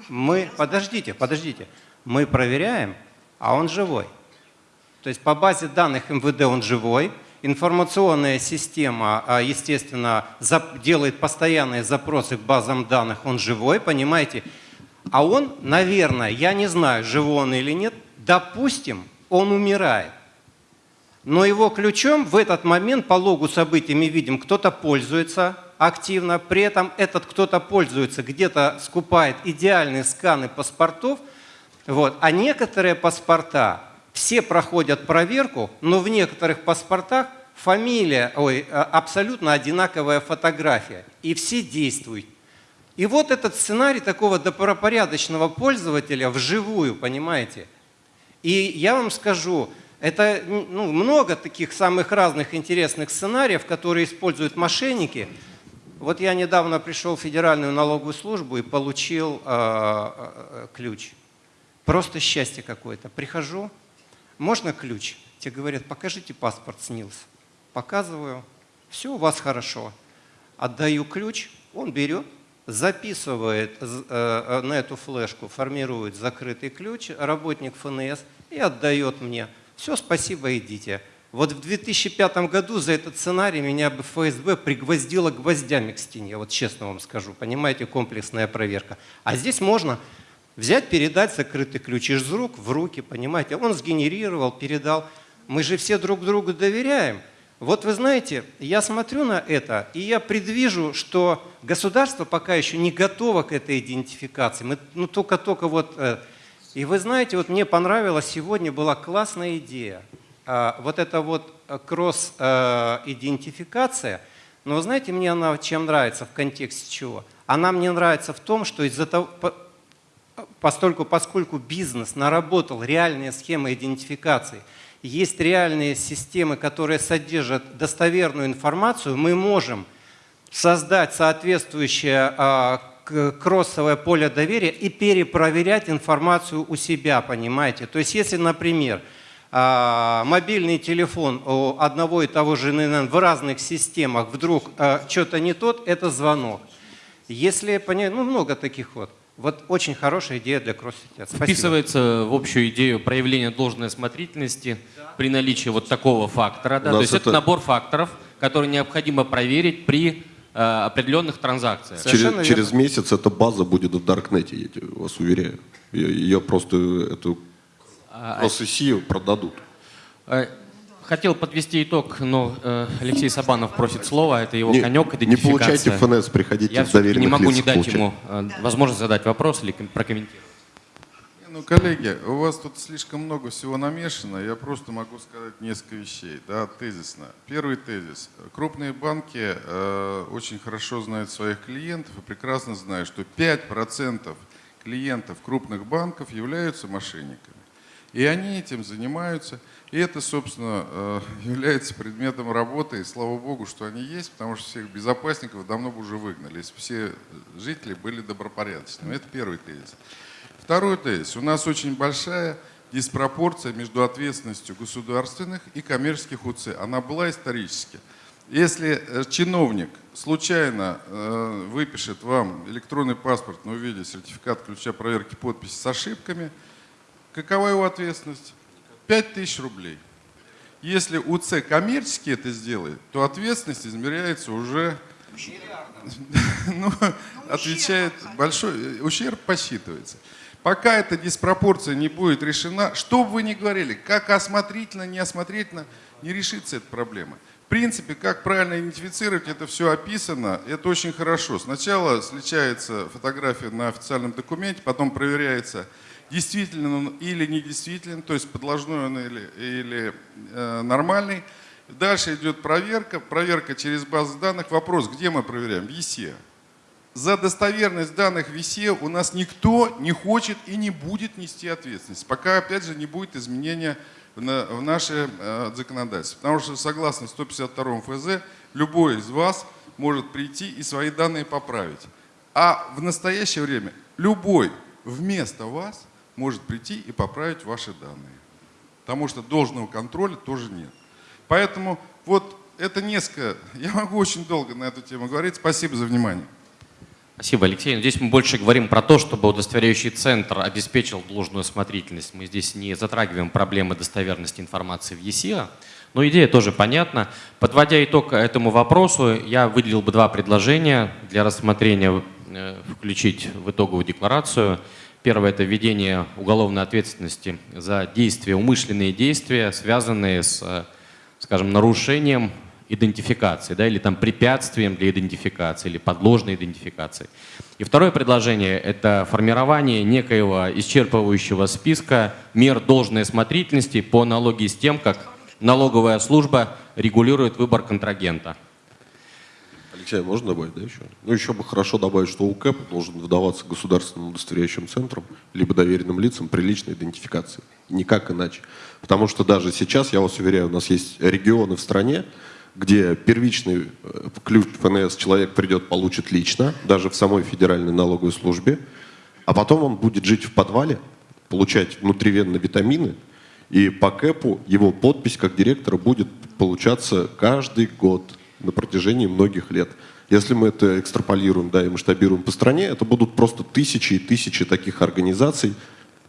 Мы, подождите, подождите, мы проверяем, а он живой. То есть по базе данных МВД он живой, информационная система, а, естественно, делает постоянные запросы к базам данных, он живой, понимаете? А он, наверное, я не знаю, живой он или нет, допустим, он умирает. Но его ключом в этот момент по логу событий мы видим, кто-то пользуется активно, при этом этот кто-то пользуется, где-то скупает идеальные сканы паспортов, вот. а некоторые паспорта все проходят проверку, но в некоторых паспортах фамилия, ой, а, абсолютно одинаковая фотография, и все действуют. И вот этот сценарий такого добропорядочного пользователя вживую, понимаете? И я вам скажу, это ну, много таких самых разных интересных сценариев, которые используют мошенники. Вот я недавно пришел в Федеральную налоговую службу и получил э, э, ключ. Просто счастье какое-то. Прихожу, можно ключ? Тебе говорят, покажите паспорт СНИЛС. Показываю, все у вас хорошо. Отдаю ключ, он берет, записывает э, э, на эту флешку, формирует закрытый ключ, работник ФНС, и отдает мне. Все, спасибо, идите. Вот в 2005 году за этот сценарий меня бы ФСБ пригвоздило гвоздями к стене, вот честно вам скажу, понимаете, комплексная проверка. А здесь можно взять, передать закрытый ключ из рук в руки, понимаете. Он сгенерировал, передал. Мы же все друг другу доверяем. Вот вы знаете, я смотрю на это, и я предвижу, что государство пока еще не готово к этой идентификации. Мы ну, только-только вот... э, И вы знаете, вот мне понравилась сегодня была классная идея. А, Вот это вот э, кросс-идентификация, но вы знаете, мне она чем нравится, в контексте чего? Она мне нравится в том, что из-за того, постольку, поскольку бизнес наработал реальные схемы идентификации, есть реальные системы, которые содержат достоверную информацию, мы можем создать соответствующее а, кроссовое поле доверия и перепроверять информацию у себя, понимаете? То есть если, например, а, мобильный телефон у одного и того же ННН в разных системах вдруг что-то не тот, это звонок. Если ну много таких вот. Вот очень хорошая идея для. Спасибо. Вписывается в общую идею проявления должной осмотрительности при наличии вот такого фактора. Да? То есть это это- набор факторов, которые необходимо проверить при э, определенных транзакциях. Через, через месяц эта база будет в Даркнете, я вас уверяю. Ее, ее просто эту А, кросс продадут. Хотел подвести итог, но э, Алексей Сабанов просит слова, это его Не- конек, не получайте. ФНС, приходите Я в все-таки не доверенных могу не дать получать. ему э, возможность задать вопрос или ком- прокомментировать. Ну, коллеги, у вас тут слишком много всего намешано. Я просто могу сказать несколько вещей, да, тезисно. Первый тезис. Крупные банки э, очень хорошо знают своих клиентов и прекрасно знают, что 5% клиентов крупных банков являются мошенниками. И они этим занимаются. И это, собственно, э, является предметом работы. И слава богу, что они есть, потому что всех безопасников давно бы уже выгнали, если все жители были добропорядочными. Это первый тезис. Второй тезис. У нас очень большая диспропорция между ответственностью государственных и коммерческих УЦ. Она была исторически. Если э, чиновник случайно э, выпишет вам электронный паспорт, но увидит сертификат ключа проверки подписи с ошибками, какова его ответственность? 5000 рублей. Если УЦ коммерчески это сделает, то ответственность измеряется уже ну, отвечает большой, ущерб посчитывается. Пока эта диспропорция не будет решена, что бы вы ни говорили, как осмотрительно, неосмотрительно, не решится эта проблема. В принципе, как правильно идентифицировать, это все описано, это очень хорошо. Сначала сличается фотография на официальном документе, потом проверяется, действительно он или недействителен, то есть подложной он или, или э, нормальный. Дальше идет проверка, проверка через базу данных. Вопрос, где мы проверяем? В ЕСЕ. За достоверность данных в ВИСе у нас никто не хочет и не будет нести ответственность, пока, опять же, не будет изменения в наше э, законодательство. Потому что, согласно 152 ФЗ, любой из вас может прийти и свои данные поправить. А в настоящее время любой вместо вас может прийти и поправить ваши данные. Потому что должного контроля тоже нет. Поэтому вот это несколько, я могу очень долго на эту тему говорить. Спасибо за внимание. Спасибо, Алексей. Но здесь мы больше говорим про то, чтобы удостоверяющий центр обеспечил должную осмотрительность. Мы здесь не затрагиваем проблемы достоверности информации в ЕСИА, но идея тоже понятна. Подводя итог этому вопросу, я выделил бы два предложения для рассмотрения, э, включить в итоговую декларацию. Первое – это введение уголовной ответственности за действия, умышленные действия, связанные с, э, скажем, нарушением идентификации, да, или там препятствием для идентификации, или подложной идентификации. И второе предложение – это формирование некоего исчерпывающего списка мер должной осмотрительности по аналогии с тем, как налоговая служба регулирует выбор контрагента. Алексей, можно добавить, да, еще? Ну, еще бы хорошо добавить, что УКЭП должен выдаваться государственным удостоверяющим центром, либо доверенным лицам при личной идентификации. Никак иначе. Потому что даже сейчас, я вас уверяю, у нас есть регионы в стране, где первичный э, ключ ФНС человек придет, получит лично, даже в самой федеральной налоговой службе, а потом он будет жить в подвале, получать внутривенно витамины, и по КЭПу его подпись как директора будет получаться каждый год на протяжении многих лет. Если мы это экстраполируем да, и масштабируем по стране, это будут просто тысячи и тысячи таких организаций,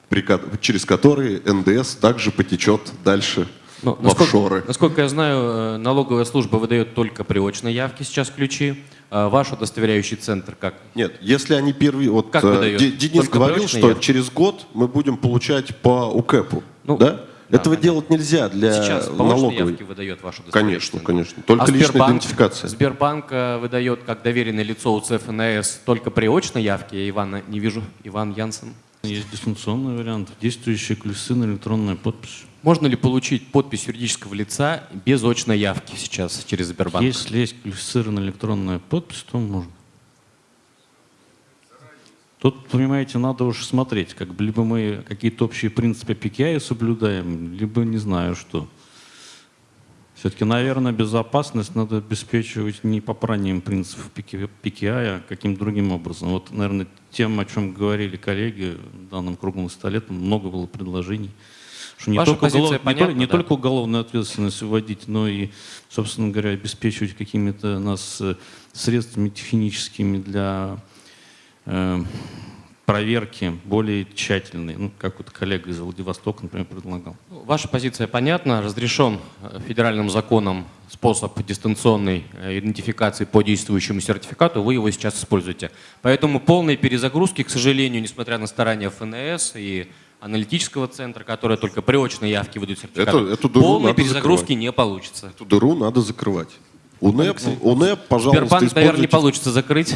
при через которые НДС также потечет дальше Ну, в насколько, офшоры. насколько я знаю, э, налоговая служба выдает только при очной явке сейчас ключи. А Ваш удостоверяющий центр как? Нет, если они первые... Вот Как э, выдает? Де- Денис Только говорил, что явка? через год мы будем получать по УКЭПу. Ну, да? Да, Этого понятно. делать нельзя для Сейчас налоговой. явке выдает ваш удостоверяющий Конечно, конечно. Только а личная Сбербанк, идентификация. Сбербанк э, выдает как доверенное лицо УЦ ФНС только при очной явке. Я Ивана не вижу. Иван Янсен. Есть дистанционный вариант. Действующие ключи на электронная подпись. Можно ли получить подпись юридического лица без очной явки сейчас через Сбербанк? Если есть на электронная подпись, то можно. Тут, понимаете, надо уж смотреть, как бы либо мы какие-то общие принципы PKI соблюдаем, либо не знаю что. Все-таки, наверное, безопасность надо обеспечивать не попранием принципов PKI, а каким-то другим образом. Вот, наверное, тем, о чем говорили коллеги в данном круглом столе, там много было предложений. Что не, Ваша только, уголов... понятна, не, только, не да. только уголовную ответственность вводить, но и, собственно говоря, обеспечивать какими-то нас э, средствами техническими для проверки более тщательной, ну, как вот коллега из Владивостока, например, предлагал. Ваша позиция понятна. Разрешен э, федеральным законом способ дистанционной э, идентификации по действующему сертификату. Вы его сейчас используете. Поэтому полной перезагрузки, к сожалению, несмотря на старания ФНС и аналитического центра, которые только при очной явке выдают сертификат, Эту- эту дыру полной перезагрузки закрывать. не получится. Эту дыру надо закрывать. УНЭП, УНЭП пожалуйста, Сбербанк, наверное, не получится закрыть.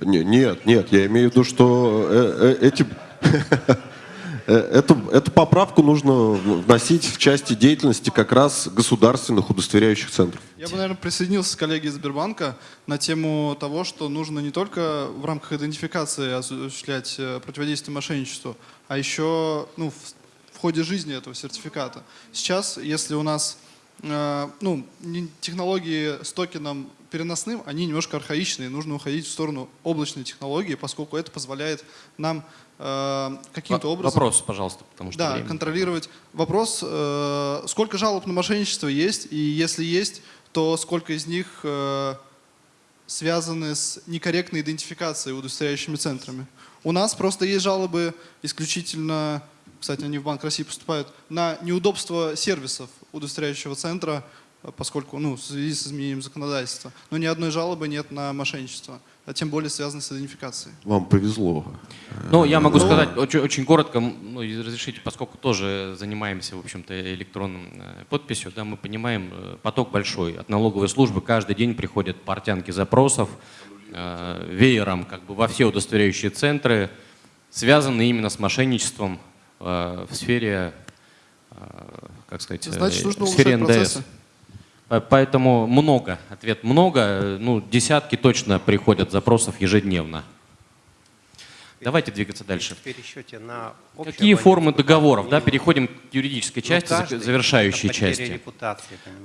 Не- Нет, нет, я имею в виду, что э, э, эти, э, эту, эту поправку нужно вносить в части деятельности как раз государственных удостоверяющих центров. Я бы, наверное, присоединился к коллеге из Сбербанка на тему того, что нужно не только в рамках идентификации осуществлять противодействие мошенничеству, а еще ну, в, в ходе жизни этого сертификата. Сейчас, если у нас э, ну, технологии с токеном переносным, они немножко архаичные, нужно уходить в сторону облачной технологии, поскольку это позволяет нам э, каким-то образом... Вопрос, пожалуйста, потому что Да, время. контролировать. Вопрос, э, сколько жалоб на мошенничество есть, и если есть, то сколько из них э, связаны с некорректной идентификацией удостоверяющими центрами. У нас просто есть жалобы исключительно, кстати, они в Банк России поступают, на неудобство сервисов удостоверяющего центра, поскольку, ну, в связи с изменением законодательства. Но ни одной жалобы нет на мошенничество, а тем более связано с идентификацией. Вам повезло. Ну, я могу Ну, сказать очень, очень коротко, ну, разрешите, поскольку тоже занимаемся, в общем-то, электронным э, подписью, да, мы понимаем, э, поток большой. От налоговой службы каждый день приходят портянки запросов э, веером как бы во все удостоверяющие центры, связанные именно с мошенничеством э, в сфере, э, как сказать, э, Значит, нужно в сфере НДС. процессы. По- Поэтому много, ответ много, э, ну, десятки точно приходят запросов ежедневно. Давайте двигаться дальше. Пересчете на Какие формы договоров? Да, переходим к юридической Ну, части, каждый завершающей части.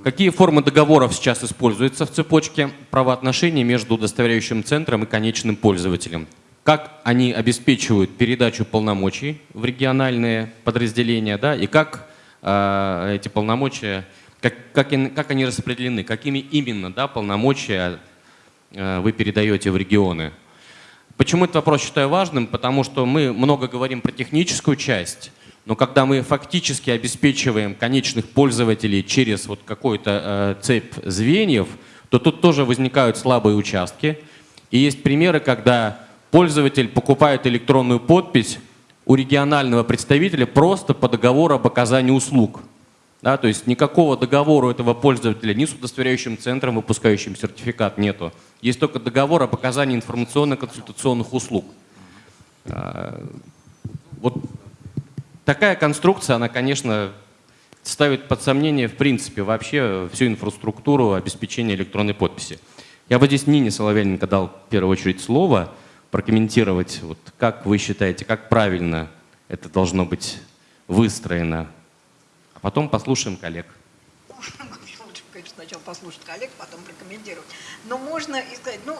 Какие формы договоров сейчас используются в цепочке правоотношений между удостоверяющим центром и конечным пользователем? Как они обеспечивают передачу полномочий в региональные подразделения, да, и как э, эти полномочия, как, как, как они распределены, какими именно да, полномочия э, вы передаете в регионы? Почему этот вопрос считаю важным? Потому что мы много говорим про техническую часть, но когда мы фактически обеспечиваем конечных пользователей через вот какую-то э, цепь звеньев, то тут тоже возникают слабые участки. И есть примеры, когда пользователь покупает электронную подпись у регионального представителя просто по договору об оказании услуг. Да, то есть никакого договора этого пользователя ни с удостоверяющим центром, выпускающим сертификат, нету. Есть только договор об оказании информационно-консультационных услуг. А, Вот такая конструкция, она, конечно, ставит под сомнение, в принципе, вообще всю инфраструктуру обеспечения электронной подписи. Я бы здесь Нине Соловьяненко дал в первую очередь слово прокомментировать, вот как вы считаете, как правильно это должно быть выстроено. А потом послушаем коллег. Лучше, конечно, сначала послушать коллег, потом прокомментировать. Но можно и сказать, ну,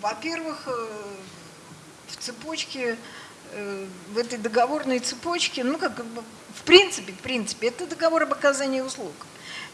во-первых, э, в цепочке, э, в этой договорной цепочке, ну, как в принципе, в принципе, это договор об оказании услуг.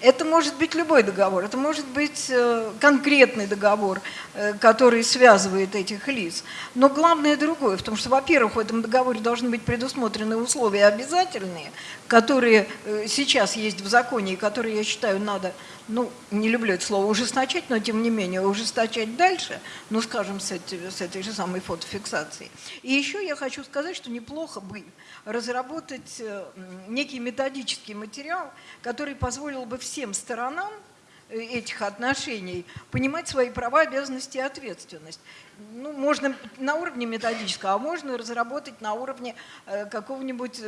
Это может быть любой договор, это может быть э, конкретный договор, э, который связывает этих лиц. Но главное другое, в том, что, во-первых, в этом договоре должны быть предусмотрены условия обязательные, которые э, сейчас есть в законе и которые, я считаю, надо, ну, не люблю это слово ужесточать, но тем не менее ужесточать дальше, ну, скажем, с, эти- с этой же самой фотофиксацией. И еще я хочу сказать, что неплохо бы разработать э, некий методический материал, который позволил бы всем сторонам э, этих отношений понимать свои права, обязанности и ответственность. Ну, можно на уровне методического, а можно разработать на уровне э, какого-нибудь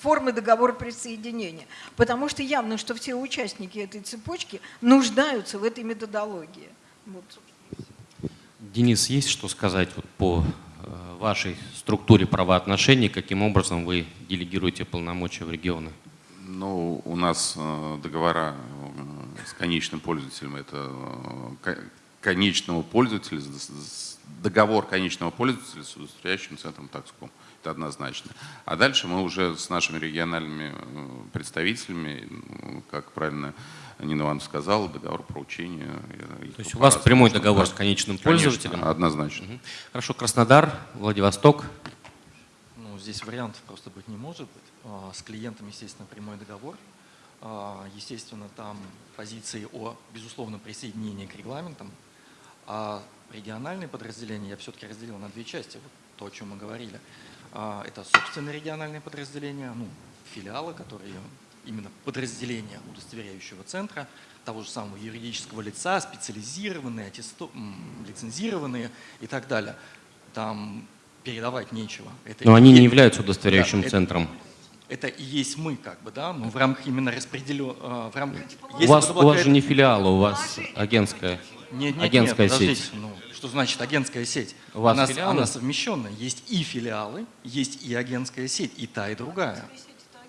формы договора присоединения. Потому что явно, что все участники этой цепочки нуждаются в этой методологии. Вот. Денис, есть что сказать вот по вашей структуре правоотношений, каким образом вы делегируете полномочия в регионы? Ну, у нас э, договора э, с конечным пользователем. Это э, конечного пользователя, договор конечного пользователя с удостоверяющим центром Такском. Это однозначно. А дальше мы уже с нашими региональными представителями, как правильно Нина Ивановна сказала, договор по учению. То есть у вас прямой договор с конечным пользователем? Конечно, однозначно. Угу. Хорошо, Краснодар, Владивосток. Ну, здесь вариантов просто быть не может быть. А, с клиентом, естественно, прямой договор. А, естественно, там позиции о безусловном присоединении к регламентам. А региональные подразделения я все-таки разделил на две части, вот то, о чем мы говорили. А, это собственные региональные подразделения, ну, филиалы, которые именно подразделения удостоверяющего центра, того же самого юридического лица, специализированные, аттесто... лицензированные и так далее. Там передавать нечего. Это Но они не являются удостоверяющим да, центром. Это, это и есть мы, как бы, да, но в рамках именно распределен... Э, в рамках, у, вас, у вас же не филиал, у вас агентская, нет, нет, агентская нет, сеть. Ну, что значит агентская сеть? У вас она, филиалы? она совмещенная. Есть и филиалы, есть и агентская сеть, и та, и другая.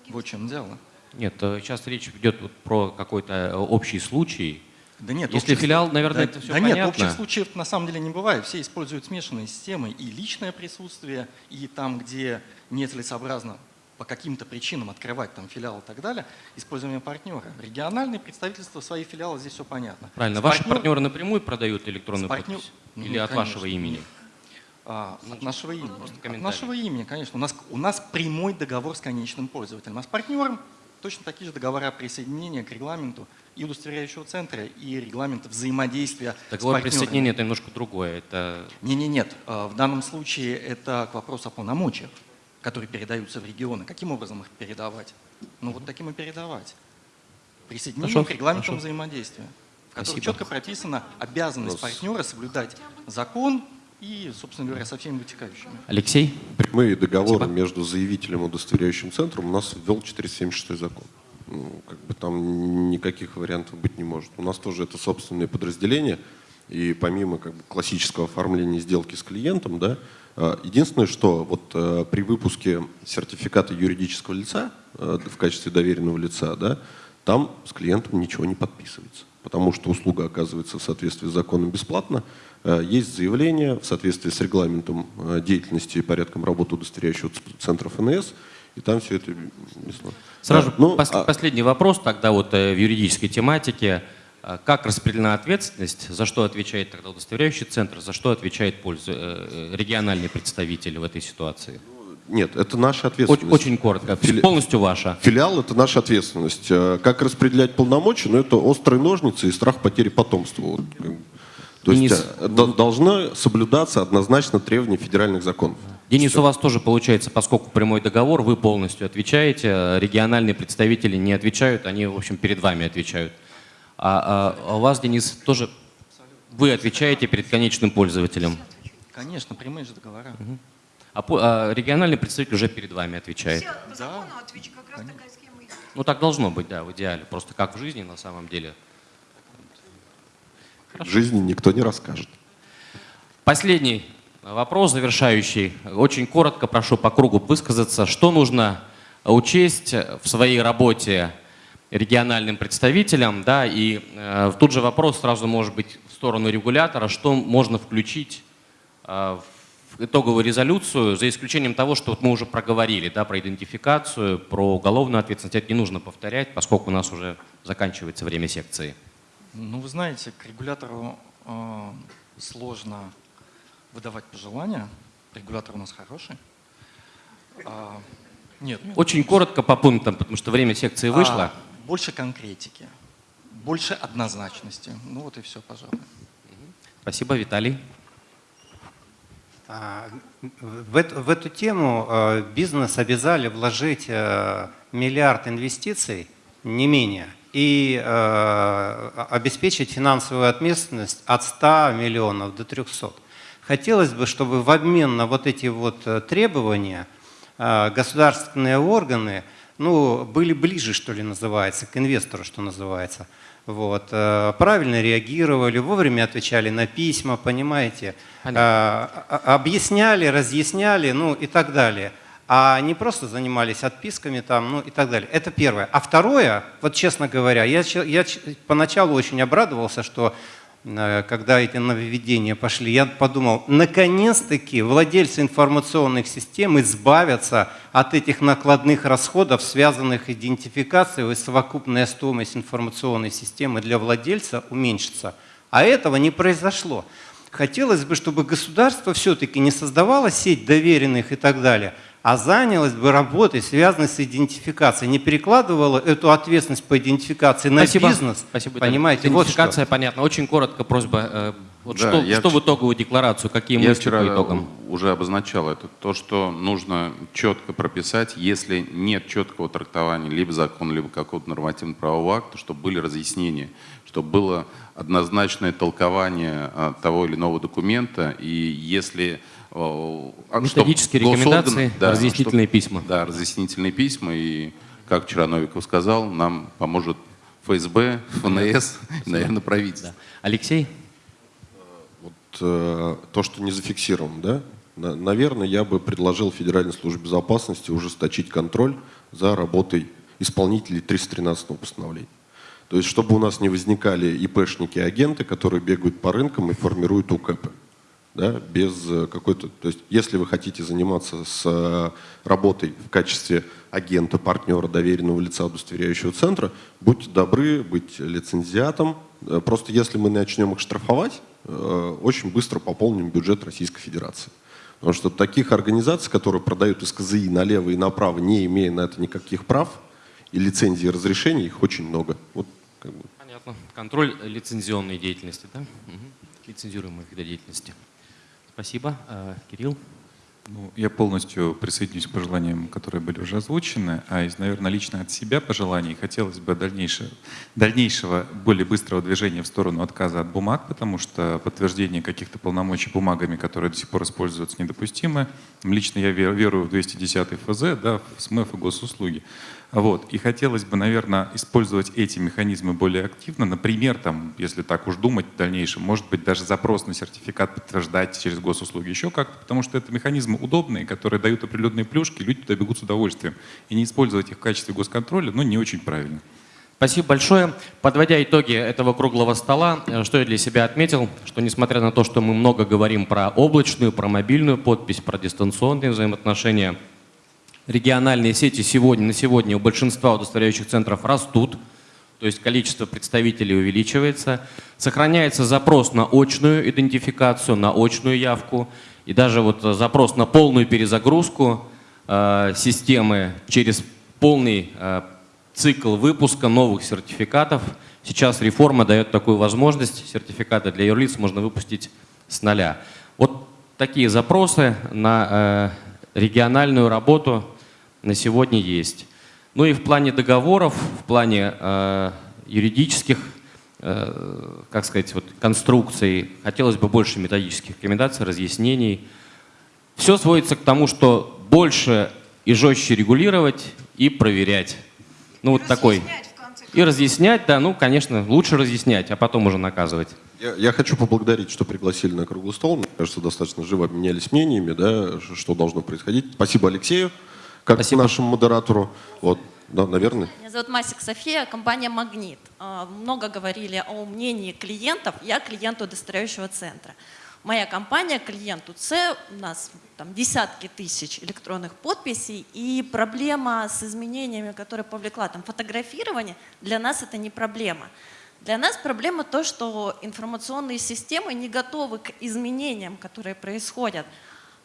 Вот в чем дело. Нет, э, сейчас речь идет вот про какой-то э, общий случай. Да нет, Если общих, филиал, наверное, да, это все да понятно. нет, общих случаев на самом деле не бывает. Все используют смешанные системы и личное присутствие, и там, где нецелесообразно по каким-то причинам открывать там филиал и так далее, использование партнера. Региональные представительства, свои филиалы, здесь все понятно. Правильно. С Ваши партнер... партнеры напрямую продают электронную партнер... подпись? Ну, Или от конечно. вашего имени? А, от нашего имени. От нашего имени, конечно. У нас, у нас прямой договор с конечным пользователем. А с партнером точно такие же договора присоединения к регламенту и удостоверяющего центра, и регламента взаимодействия Договор с присоединения – это немножко другое. Это... Не, не, нет. А, в данном случае это к вопросу о полномочиях которые передаются в регионы. Каким образом их передавать? Ну вот таким и передавать. Присоединение хорошо, к регламентам хорошо. взаимодействия, в котором Спасибо. четко прописана обязанность Вопрос. партнера соблюдать закон и, собственно говоря, со всеми вытекающими. Алексей? Прямые договоры Спасибо. между заявителем и удостоверяющим центром у нас ввел 476 закон. Ну, как бы там никаких вариантов быть не может. У нас тоже это собственные подразделения, и помимо как бы, классического оформления сделки с клиентом, да, единственное, что вот э, при выпуске сертификата юридического лица э, в качестве доверенного лица, да, там с клиентом ничего не подписывается, потому что услуга оказывается в соответствии с законом бесплатно. Есть заявление в соответствии с регламентом деятельности и порядком работы удостоверяющего центра ФНС, и там все это бесплатно. Сразу да, ну, пос а... последний вопрос тогда вот в юридической тематике. А как распределена ответственность, за что отвечает тогда удостоверяющий центр, за что отвечает пользу, э, региональный представитель в этой ситуации? Нет, это наша ответственность. Очень, очень коротко, Фили... полностью ваша. Филиал – это наша ответственность. Э, как распределять полномочия? Ну, это острые ножницы и страх потери потомства. Вот. То Денис... есть э, должно соблюдаться однозначно требования федеральных законов. Денис, Все. у вас тоже получается, поскольку прямой договор, вы полностью отвечаете, региональные представители не отвечают, они, в общем, перед вами отвечают. А, а, у вас, Денис, тоже вы отвечаете перед конечным пользователем? Конечно, прямые же договора. Угу. А, а региональный представитель уже перед вами отвечает? Все, по закону да. отвечу, как раз такая схема есть. Ну так должно быть, да, в идеале. Просто как в жизни на самом деле. Хорошо. В жизни никто не расскажет. Последний вопрос, завершающий. Очень коротко прошу по кругу высказаться. Что нужно учесть в своей работе региональным представителям, да, и э, тут же вопрос сразу может быть в сторону регулятора, что можно включить э, в итоговую резолюцию, за исключением того, что вот мы уже проговорили, да, про идентификацию, про уголовную ответственность, это не нужно повторять, поскольку у нас уже заканчивается время секции. Ну, вы знаете, к регулятору э, сложно выдавать пожелания, регулятор у нас хороший. А, нет. Очень коротко по пунктам, потому что время секции вышло. А, больше конкретики, больше однозначности. Ну вот и все, пожалуй. Спасибо, Виталий. А, в эту, в эту тему а, бизнес обязали вложить а, миллиард инвестиций, не менее, и обеспечить финансовую ответственность от 100 миллионов до 300. Хотелось бы, чтобы в обмен на вот эти вот э, требования государственные органы – ну, были ближе, что ли, называется, к инвестору, что называется. Вот. Э, правильно реагировали, вовремя отвечали на письма, понимаете, Понятно. Э, объясняли, разъясняли, ну и так далее. а не просто занимались отписками там, ну и так далее. Это первое. А второе, вот честно говоря, я, я поначалу очень обрадовался, что когда эти нововведения пошли, я подумал, наконец-таки владельцы информационных систем избавятся от этих накладных расходов, связанных с идентификацией, и совокупная стоимость информационной системы для владельца уменьшится. А этого не произошло. Хотелось бы, чтобы государство все-таки не создавало сеть доверенных и так далее – а занялась бы работой, связанной с идентификацией, не перекладывала эту ответственность по идентификации на Спасибо. бизнес. Спасибо. Понимаете, Идентификация вот понятна. Очень коротко просьба. э, Вот Да, что, я что в итоговую декларацию, какие Я мысли вчера по итогам? уже обозначал это. То, что нужно четко прописать, если нет четкого трактования либо закона, либо какого-то нормативно-правового акта, чтобы были разъяснения, чтобы было однозначное толкование а, того или иного документа. И если... а, чтоб Методические рекомендации, да, разъяснительные чтоб- письма. Да, разъяснительные письма. И, как вчера Новиков сказал, нам поможет ФСБ, ФНС и, наверное, правительство. Алексей? Вот э, то, что не зафиксировано, да? На- Наверное, я бы предложил Федеральной службе безопасности ужесточить контроль за работой исполнителей 313 постановления. То есть, чтобы у нас не возникали ИПшники, агенты, которые бегают по рынкам и формируют УКП. Да, без э, какой-то... То есть, если вы хотите заниматься с э, работой в качестве агента, партнера, доверенного лица, удостоверяющего центра, будьте добры быть лицензиатом. Э, Просто если мы начнем их штрафовать, очень быстро пополним бюджет Российской Федерации. Потому что таких организаций, которые продают СКЗИ налево и направо, не имея на это никаких прав и лицензий и разрешений, их очень много. Вот, как бы. Понятно. Контроль лицензионной деятельности, да? Мгм. Лицензируемой вида деятельности. Спасибо. Э, Кирилл? Ну, я полностью присоединюсь к пожеланиям, которые были уже озвучены, а из, наверное, лично от себя пожеланий хотелось бы дальнейшего, дальнейшего более быстрого движения в сторону отказа от бумаг, потому что подтверждение каких-то полномочий бумагами, которые до сих пор используются, недопустимы. Лично я ве- верую в 210 ФЗ, да, в СМЭФ и госуслуги. Вот. И хотелось бы, наверное, использовать эти механизмы более активно. Например, там, если так уж думать в дальнейшем, может быть, даже запрос на сертификат подтверждать через госуслуги еще как-то, потому что это механизмы удобные, которые дают определенные плюшки, люди туда бегут с удовольствием. И не использовать их в качестве госконтроля, ну, не очень правильно. Спасибо большое. Подводя итоги этого круглого стола, э, что я для себя отметил, что несмотря на то, что мы много говорим про облачную, про мобильную подпись, про дистанционные взаимоотношения, региональные сети сегодня, на сегодня у большинства удостоверяющих центров растут, то есть количество представителей увеличивается, сохраняется запрос на очную идентификацию, на очную явку, и даже вот запрос на полную перезагрузку э, системы через полный э, цикл выпуска новых сертификатов. Сейчас реформа дает такую возможность. Сертификаты для юрлиц можно выпустить с нуля. Вот такие запросы на э, региональную работу на сегодня есть. Ну и в плане договоров, в плане э, юридических, э, как сказать, вот, конструкций, хотелось бы больше методических рекомендаций, разъяснений. Все сводится к тому, что больше и жестче регулировать и проверять. Ну вот такой. И разъяснять, да, ну, конечно, лучше разъяснять, а потом уже наказывать. Я, я хочу поблагодарить, что пригласили на круглый стол. Мне кажется, достаточно живо обменялись мнениями, да, что должно происходить. Спасибо Алексею, как нашему модератору. Вот, да, наверное. Меня зовут Масик София, компания «Магнит». А, Много говорили о мнении клиентов. Я клиент удостоверяющего центра. Моя компания, клиент УЦ, у нас там десятки тысяч электронных подписей, и проблема с изменениями, которые повлекла там фотографирование, для нас это не проблема. Для нас проблема то, что информационные системы не готовы к изменениям, которые происходят.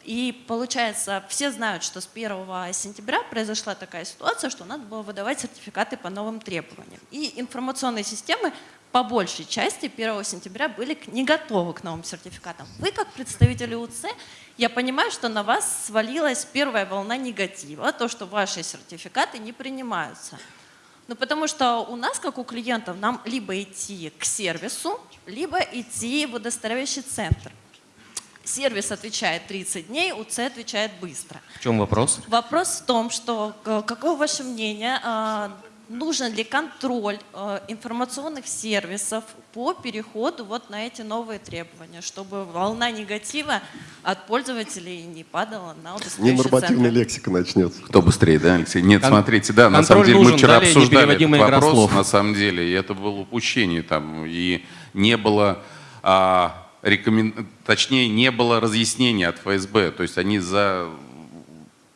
И получается, все знают, что с 1 сентября произошла такая ситуация, что надо было выдавать сертификаты по новым требованиям. И информационные системы по большей части 1 сентября были не готовы к новым сертификатам. Вы, как представители УЦ, я понимаю, что на вас свалилась первая волна негатива, то, что ваши сертификаты не принимаются. Ну, потому что у нас, как у клиентов, нам либо идти к сервису, либо идти в удостоверяющий центр. Сервис отвечает 30 дней, УЦ отвечает быстро. В чем вопрос? Вопрос в том, что э, какое ваше мнение, э, нужен ли контроль э, информационных сервисов по переходу вот на эти новые требования, чтобы волна негатива от пользователей не падала на Ненормативная лексика начнется. Кто быстрее, да, Алексей? Нет, Кон- смотрите, да, на самом деле мы нужен, вчера далее обсуждали этот вопрос, на самом деле, и это было упущение там, и не было, а, рекомен- точнее, не было разъяснения от ФСБ, то есть они за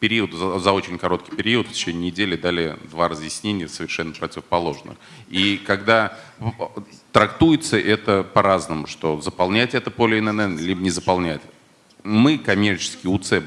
период, за, за очень короткий период, в течение недели дали два разъяснения совершенно противоположных. И когда трактуется это по-разному, что заполнять это поле ИНН, либо не заполнять. Мы, коммерческий УЦ,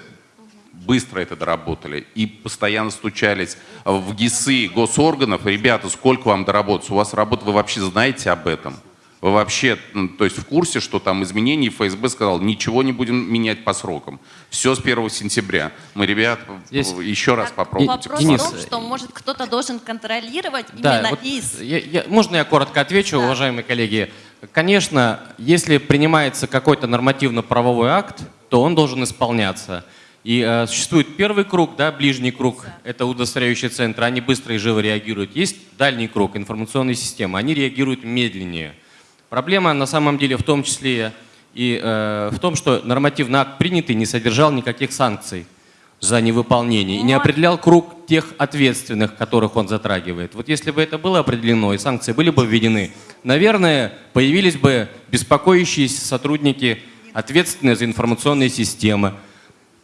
быстро это доработали и постоянно стучались в ГИСы госорганов. Ребята, сколько вам доработать? У вас работа, вы вообще знаете об этом? Вы вообще, то есть в курсе, что там изменений ФСБ сказал, ничего не будем менять по срокам. Все с 1 сентября. Мы, ребят, Здесь- еще раз Так, попробуйте. Вопрос Денис, в том, что, может, кто-то должен контролировать Да, именно вот из... я- я- можно я коротко отвечу, Да. уважаемые коллеги? Конечно, если принимается какой-то нормативно-правовой акт, то он должен исполняться. И э, существует первый круг, да, ближний круг, это удостоверяющие центры, они быстро и живо реагируют. Есть дальний круг, информационные системы, они реагируют медленнее. Проблема на самом деле в том числе и э, в том, что нормативный акт принятый не содержал никаких санкций за невыполнение и не определял круг тех ответственных, которых он затрагивает. Вот если бы это было определено и санкции были бы введены, наверное, появились бы беспокоящиеся сотрудники, ответственные за информационные системы.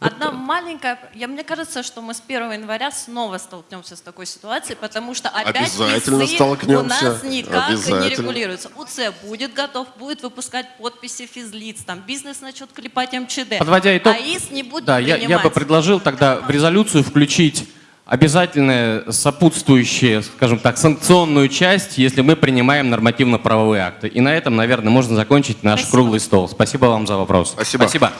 Одна маленькая... Я, мне кажется, что мы с 1 января снова столкнемся с такой ситуацией, потому что опять Обязательно ВИСы у столкнемся. нас никак не регулируются. УЦ будет готов, будет выпускать подписи физлиц, там бизнес начнет клепать МЧД. Подводя итог, а ИС не будет да, я, я принимать. бы предложил тогда в резолюцию включить обязательное сопутствующее, скажем так, санкционную часть, если мы принимаем нормативно-правовые акты. И на этом, наверное, можно закончить наш Спасибо. круглый стол. Спасибо вам за вопрос. Спасибо. Спасибо.